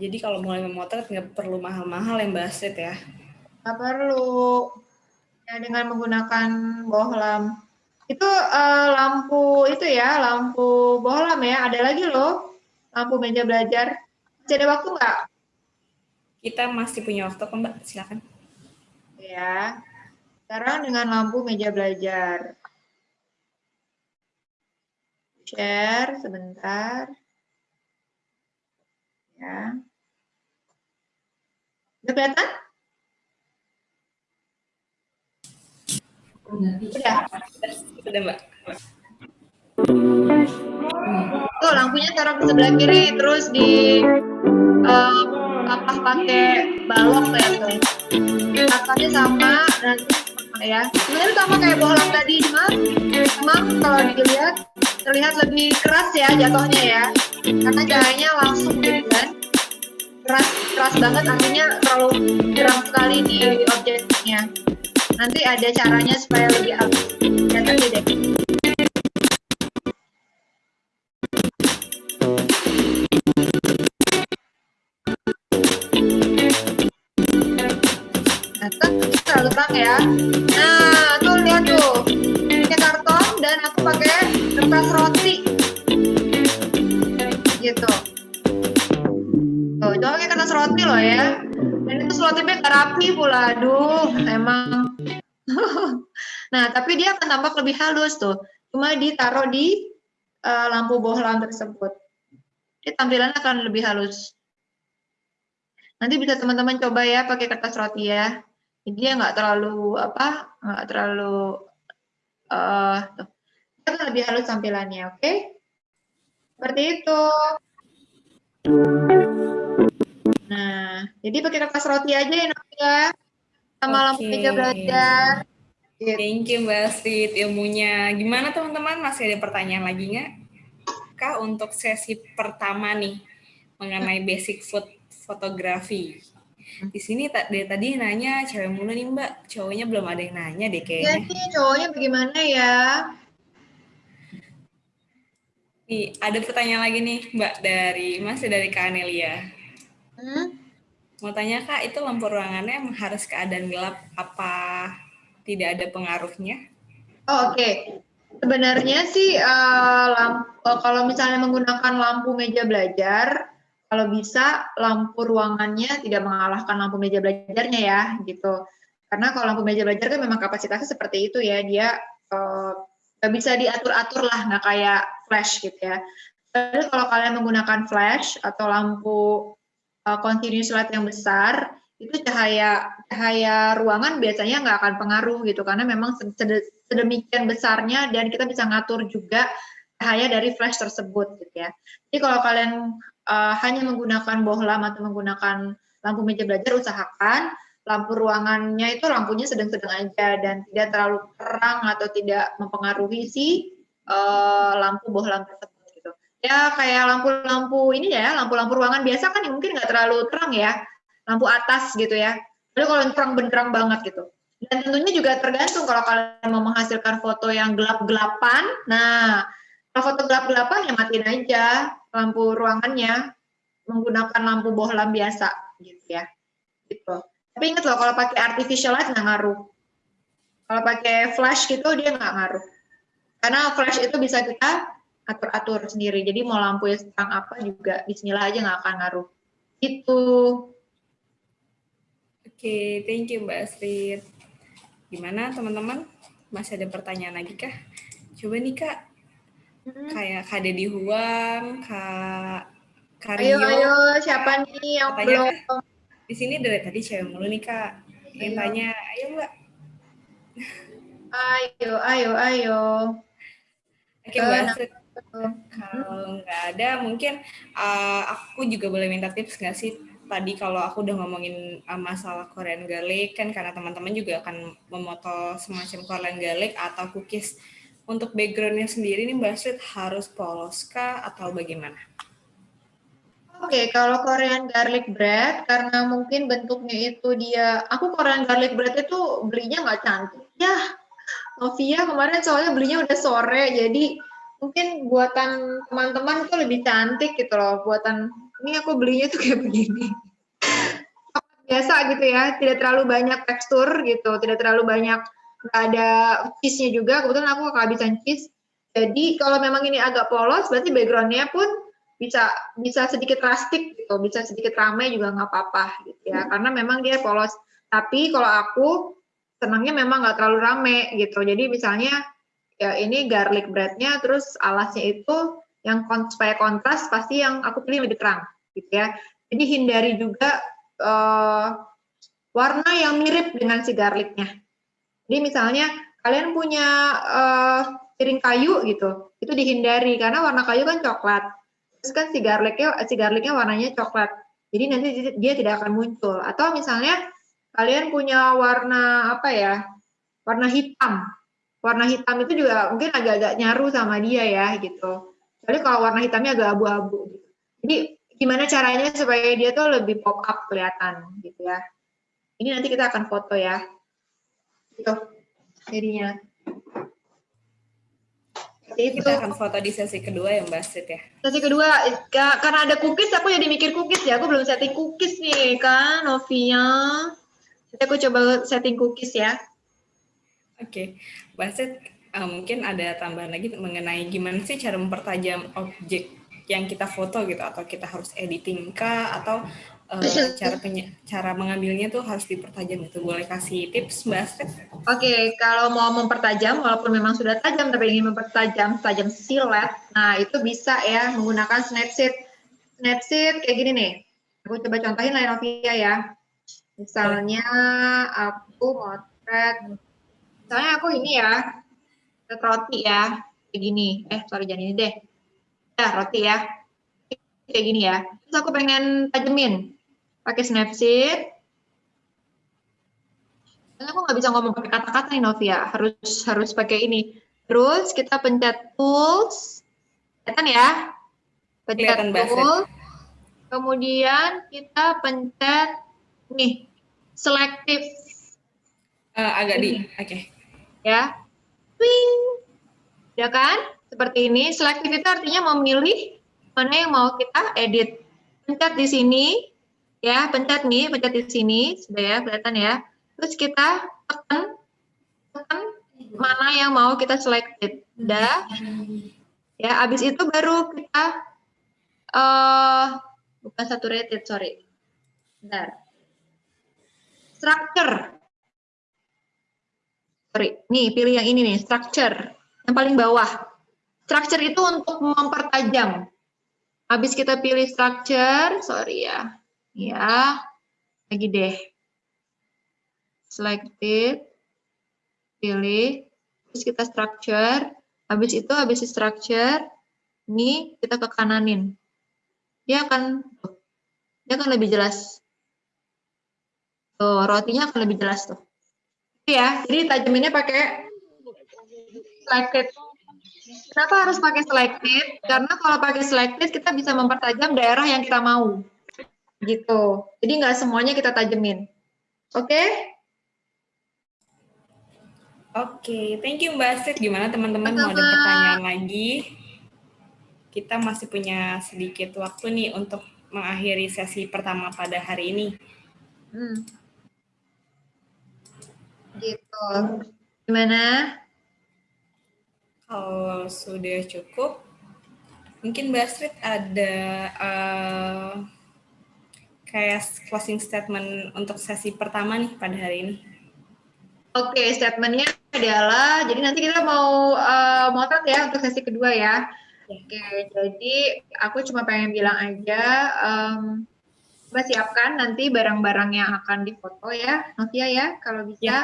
Jadi kalau mulai memotret nggak perlu mahal-mahal yang Astrid ya? Nggak perlu. Ya, dengan menggunakan bohlam. Itu uh, lampu itu ya, lampu bohlam ya. Ada lagi loh, lampu meja belajar. Masih ada waktu nggak? Kita masih punya waktu kok Mbak, silakan. Ya, sekarang dengan lampu meja belajar. Share sebentar. Ya. Udah kelihatan? Udah. Udah, Mbak. Tuh, lampunya taruh di sebelah kiri, terus di uh, apa pakai balok ya tuh. Atasnya sama dan ya. Sebenarnya sama kayak bohlam tadi, cuma memang kalau dilihat terlihat lebih keras ya jatuhnya ya. Karena cahayanya langsung gitu kan keras keras banget artinya terlalu terang sekali di objeknya. Nanti ada caranya supaya lebih halus. Ya tadi deh nah, terlalu terang ya. Nah, tuh lihat tuh. Ini karton dan aku pakai kertas roti. Gitu. Tuh, coba pakai kertas roti loh ya. Dan itu selotipnya gak rapi pula. Aduh, emang. *laughs* nah, tapi dia akan tampak lebih halus tuh. Cuma ditaruh di uh, lampu bohlam tersebut. Jadi tampilannya akan lebih halus. Nanti bisa teman-teman coba ya pakai kertas roti ya. Jadi dia nggak terlalu apa, nggak terlalu uh, tuh. Dia lebih halus tampilannya, oke? Okay? Seperti itu. Nah, jadi pakai kertas roti aja ya, Novia. Sama okay. lampu meja belajar. Gitu. Thank you Mbak Astrid ilmunya. Gimana teman-teman? Masih ada pertanyaan lagi nggak? Kak, untuk sesi pertama nih, mengenai basic food fotografi. Di sini dari tadi nanya cewek mulu nih Mbak, cowoknya belum ada yang nanya deh kayaknya. Jadi cowoknya bagaimana ya? Nih, ada pertanyaan lagi nih Mbak dari masih dari Kak Anelia. Hmm? Mau tanya Kak, itu lampu ruangannya harus keadaan gelap apa tidak ada pengaruhnya? Oh, Oke, okay. sebenarnya sih uh, lampu, uh, kalau misalnya menggunakan lampu meja belajar, kalau bisa lampu ruangannya tidak mengalahkan lampu meja belajarnya ya, gitu. Karena kalau lampu meja belajar kan memang kapasitasnya seperti itu ya, dia uh, bisa diatur-atur lah, nggak kayak flash gitu ya. Tapi kalau kalian menggunakan flash atau lampu uh, continuous light yang besar, itu cahaya cahaya ruangan biasanya nggak akan pengaruh gitu karena memang sedemikian besarnya dan kita bisa ngatur juga cahaya dari flash tersebut gitu ya. Jadi kalau kalian uh, hanya menggunakan bohlam atau menggunakan lampu meja belajar usahakan lampu ruangannya itu lampunya sedang-sedang aja dan tidak terlalu terang atau tidak mempengaruhi si uh, lampu bohlam tersebut gitu. Ya kayak lampu-lampu ini ya, lampu-lampu ruangan biasa kan mungkin nggak terlalu terang ya lampu atas gitu ya. Lalu kalau terang benderang banget gitu. Dan tentunya juga tergantung kalau kalian mau menghasilkan foto yang gelap-gelapan. Nah, kalau foto gelap-gelapan ya matiin aja lampu ruangannya menggunakan lampu bohlam biasa gitu ya. Gitu. Tapi ingat loh kalau pakai artificial light nggak ngaruh. Kalau pakai flash gitu dia nggak ngaruh. Karena flash itu bisa kita atur-atur sendiri. Jadi mau lampu yang terang apa juga bismillah aja nggak akan ngaruh. Itu. Oke, thank you Mbak Astrid. Gimana teman-teman? Masih ada pertanyaan lagi kah? Coba nih Kak, hmm. kayak Kak Deddy Huang, Kak Karyo. Ayo, ayo, siapa nih yang belum? Di sini dari tadi cewek mulu nih Kak. Yang ayo. tanya, ayo Mbak. Ayo, ayo, ayo. Oke Mbak Astrid. Kalau nggak ada, mungkin uh, aku juga boleh minta tips nggak sih tadi kalau aku udah ngomongin uh, masalah Korean garlic kan karena teman-teman juga akan memoto semacam Korean garlic atau cookies untuk backgroundnya sendiri nih Mbak Astrid harus polos kah atau bagaimana? Oke, okay, kalau Korean garlic bread karena mungkin bentuknya itu dia, aku Korean garlic bread itu belinya nggak cantik. Ya, Novia kemarin soalnya belinya udah sore, jadi mungkin buatan teman-teman itu lebih cantik gitu loh. Buatan ini aku belinya tuh kayak begini biasa gitu ya tidak terlalu banyak tekstur gitu tidak terlalu banyak ada cheese-nya juga. Kebetulan aku kehabisan cheese jadi kalau memang ini agak polos berarti backgroundnya pun bisa bisa sedikit rustic gitu. Bisa sedikit ramai juga nggak apa-apa gitu ya. Karena memang dia polos. Tapi kalau aku senangnya memang nggak terlalu rame gitu. Jadi misalnya ya ini garlic breadnya terus alasnya itu yang kon supaya kontras pasti yang aku pilih lebih terang gitu ya. Jadi hindari juga uh, warna yang mirip dengan si garlicnya. Jadi misalnya kalian punya uh, piring kayu gitu, itu dihindari karena warna kayu kan coklat. Terus kan si garlicnya si garlicnya warnanya coklat. Jadi nanti dia tidak akan muncul. Atau misalnya kalian punya warna apa ya? Warna hitam. Warna hitam itu juga mungkin agak-agak nyaru sama dia ya gitu. Jadi kalau warna hitamnya agak abu-abu. Gitu. Jadi gimana caranya supaya dia tuh lebih pop up kelihatan gitu ya. Ini nanti kita akan foto ya. Itu jadinya. Itu. Kita akan foto di sesi kedua ya Mbak Astrid ya. Sesi kedua, karena ada cookies, aku jadi mikir cookies ya. Aku belum setting cookies nih kan, Novia. Jadi aku coba setting cookies ya. Oke, okay. Mbak uh, mungkin ada tambahan lagi mengenai gimana sih cara mempertajam objek yang kita foto gitu atau kita harus editing kah atau uh, *laughs* cara cara mengambilnya tuh harus dipertajam itu boleh kasih tips Mbak Astrid? Oke, okay, kalau mau mempertajam walaupun memang sudah tajam tapi ingin mempertajam tajam silet, nah itu bisa ya menggunakan Snapseed. Snapseed kayak gini nih. Aku coba contohin lain Novia ya. Misalnya aku motret, misalnya aku ini ya, roti ya, kayak gini. Eh, sorry jangan ini deh. Ya, roti ya. Kayak gini ya. Terus aku pengen tajemin. Pakai Snapseed. Karena aku nggak bisa ngomong pakai kata-kata nih Novia, harus harus pakai ini. Terus kita pencet tools, kelihatan ya? Pencet tools. Kemudian kita pencet nih selektif. Uh, agak di, oke. Okay. Ya, Wing. Ya kan? Seperti ini. Selektif itu artinya memilih mana yang mau kita edit. Pencet di sini, ya, pencet nih, pencet di sini, sudah ya, kelihatan ya. Terus kita tekan, tekan mana yang mau kita selected. Udah. Ya, habis itu baru kita, uh, bukan saturated, sorry. Bentar. Structure sorry, nih pilih yang ini nih, structure, yang paling bawah. Structure itu untuk mempertajam. Habis kita pilih structure, sorry ya, ya, lagi deh. Selected, pilih, terus kita structure, habis itu habis structure, ini kita ke kananin. Dia akan, dia akan lebih jelas. Tuh, rotinya akan lebih jelas tuh ya. Jadi tajaminnya pakai selected. Kenapa harus pakai selected? Karena kalau pakai selected kita bisa mempertajam daerah yang kita mau. Gitu. Jadi nggak semuanya kita tajemin. Oke? Okay? Oke, okay. thank you Mbak Astrid. Gimana teman-teman mau ada pertanyaan lagi? Kita masih punya sedikit waktu nih untuk mengakhiri sesi pertama pada hari ini. Hmm. Gitu. Gimana? Kalau sudah cukup, mungkin Mbak Astrid ada uh, kayak closing statement untuk sesi pertama nih pada hari ini. Oke, okay, statementnya adalah, jadi nanti kita mau uh, motret ya untuk sesi kedua ya. ya. Oke, okay, jadi aku cuma pengen bilang aja, um, coba siapkan nanti barang-barang yang akan difoto ya, Novia ya, kalau bisa. Ya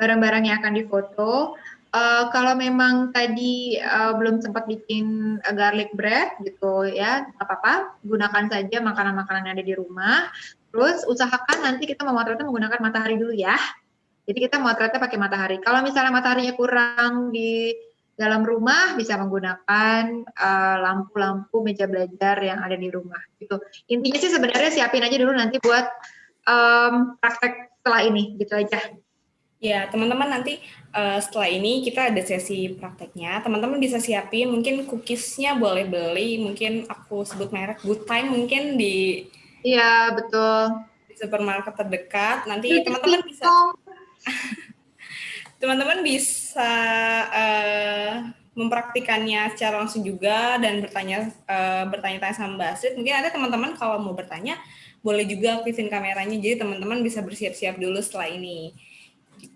barang-barang yang akan difoto. Uh, kalau memang tadi uh, belum sempat bikin uh, garlic bread gitu ya, apa-apa, gunakan saja makanan-makanan yang ada di rumah. Terus usahakan nanti kita memotretnya menggunakan matahari dulu ya. Jadi kita memotretnya pakai matahari. Kalau misalnya mataharinya kurang di dalam rumah, bisa menggunakan lampu-lampu uh, meja belajar yang ada di rumah. Gitu. Intinya sih sebenarnya siapin aja dulu nanti buat um, praktek setelah ini, gitu aja. Ya, teman-teman nanti uh, setelah ini kita ada sesi prakteknya. Teman-teman bisa siapin, mungkin cookiesnya boleh beli, mungkin aku sebut merek Good Time mungkin di Iya, betul. Di supermarket terdekat. Nanti *laughs* teman-teman bisa teman-teman bisa uh, mempraktikannya secara langsung juga dan bertanya uh, bertanya-tanya sama Mbak Astrid. Mungkin ada teman-teman kalau mau bertanya boleh juga aktifin kameranya jadi teman-teman bisa bersiap-siap dulu setelah ini.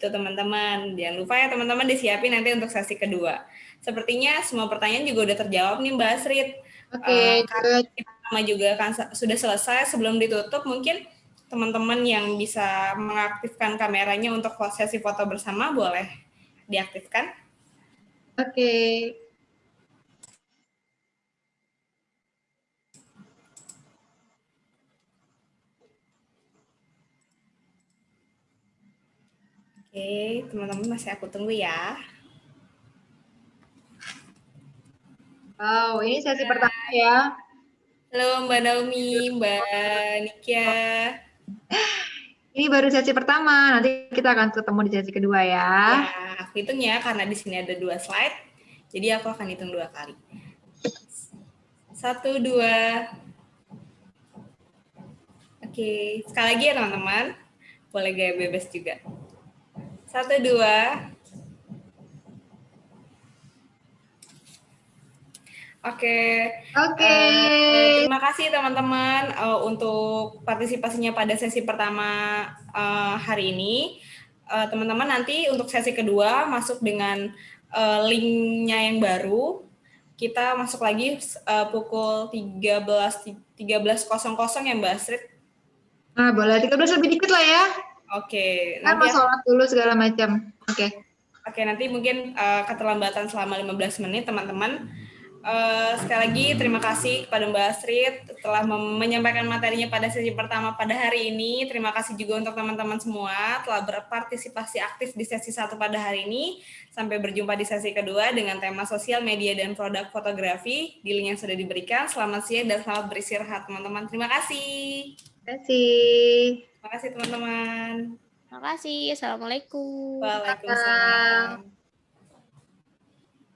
Gitu teman-teman. Jangan lupa ya teman-teman disiapin nanti untuk sesi kedua. Sepertinya semua pertanyaan juga udah terjawab nih Mbak Asrid. Oke, okay, uh, juga kan sudah selesai sebelum ditutup mungkin teman-teman yang bisa mengaktifkan kameranya untuk sesi foto bersama boleh diaktifkan. Oke. Okay. Oke, teman-teman masih aku tunggu ya. Wow, ini sesi Hai. pertama ya. Halo Mbak Naomi, Mbak Nikia. Ini baru sesi pertama, nanti kita akan ketemu di sesi kedua ya. Ya, aku hitung ya, karena di sini ada dua slide, jadi aku akan hitung dua kali. Satu, dua. Oke, sekali lagi ya teman-teman boleh gaya bebas juga. Satu, dua. Oke. Oke. Uh, terima kasih teman-teman uh, untuk partisipasinya pada sesi pertama uh, hari ini. Teman-teman uh, nanti untuk sesi kedua masuk dengan uh, linknya yang baru. Kita masuk lagi uh, pukul 13 13.00 ya Mbak Astrid. Nah, boleh 13 lebih dikit lah ya. Oke. Kan mau sholat dulu segala macam. Oke. Oke, nanti mungkin uh, keterlambatan selama 15 menit teman-teman Uh, sekali lagi terima kasih kepada Mbak Astrid telah menyampaikan materinya pada sesi pertama pada hari ini. Terima kasih juga untuk teman-teman semua telah berpartisipasi aktif di sesi satu pada hari ini. Sampai berjumpa di sesi kedua dengan tema sosial media dan produk fotografi di link yang sudah diberikan. Selamat siang dan selamat beristirahat teman-teman. Terima kasih. Terima kasih. Terima kasih teman-teman. Terima kasih. Assalamualaikum. Waalaikumsalam.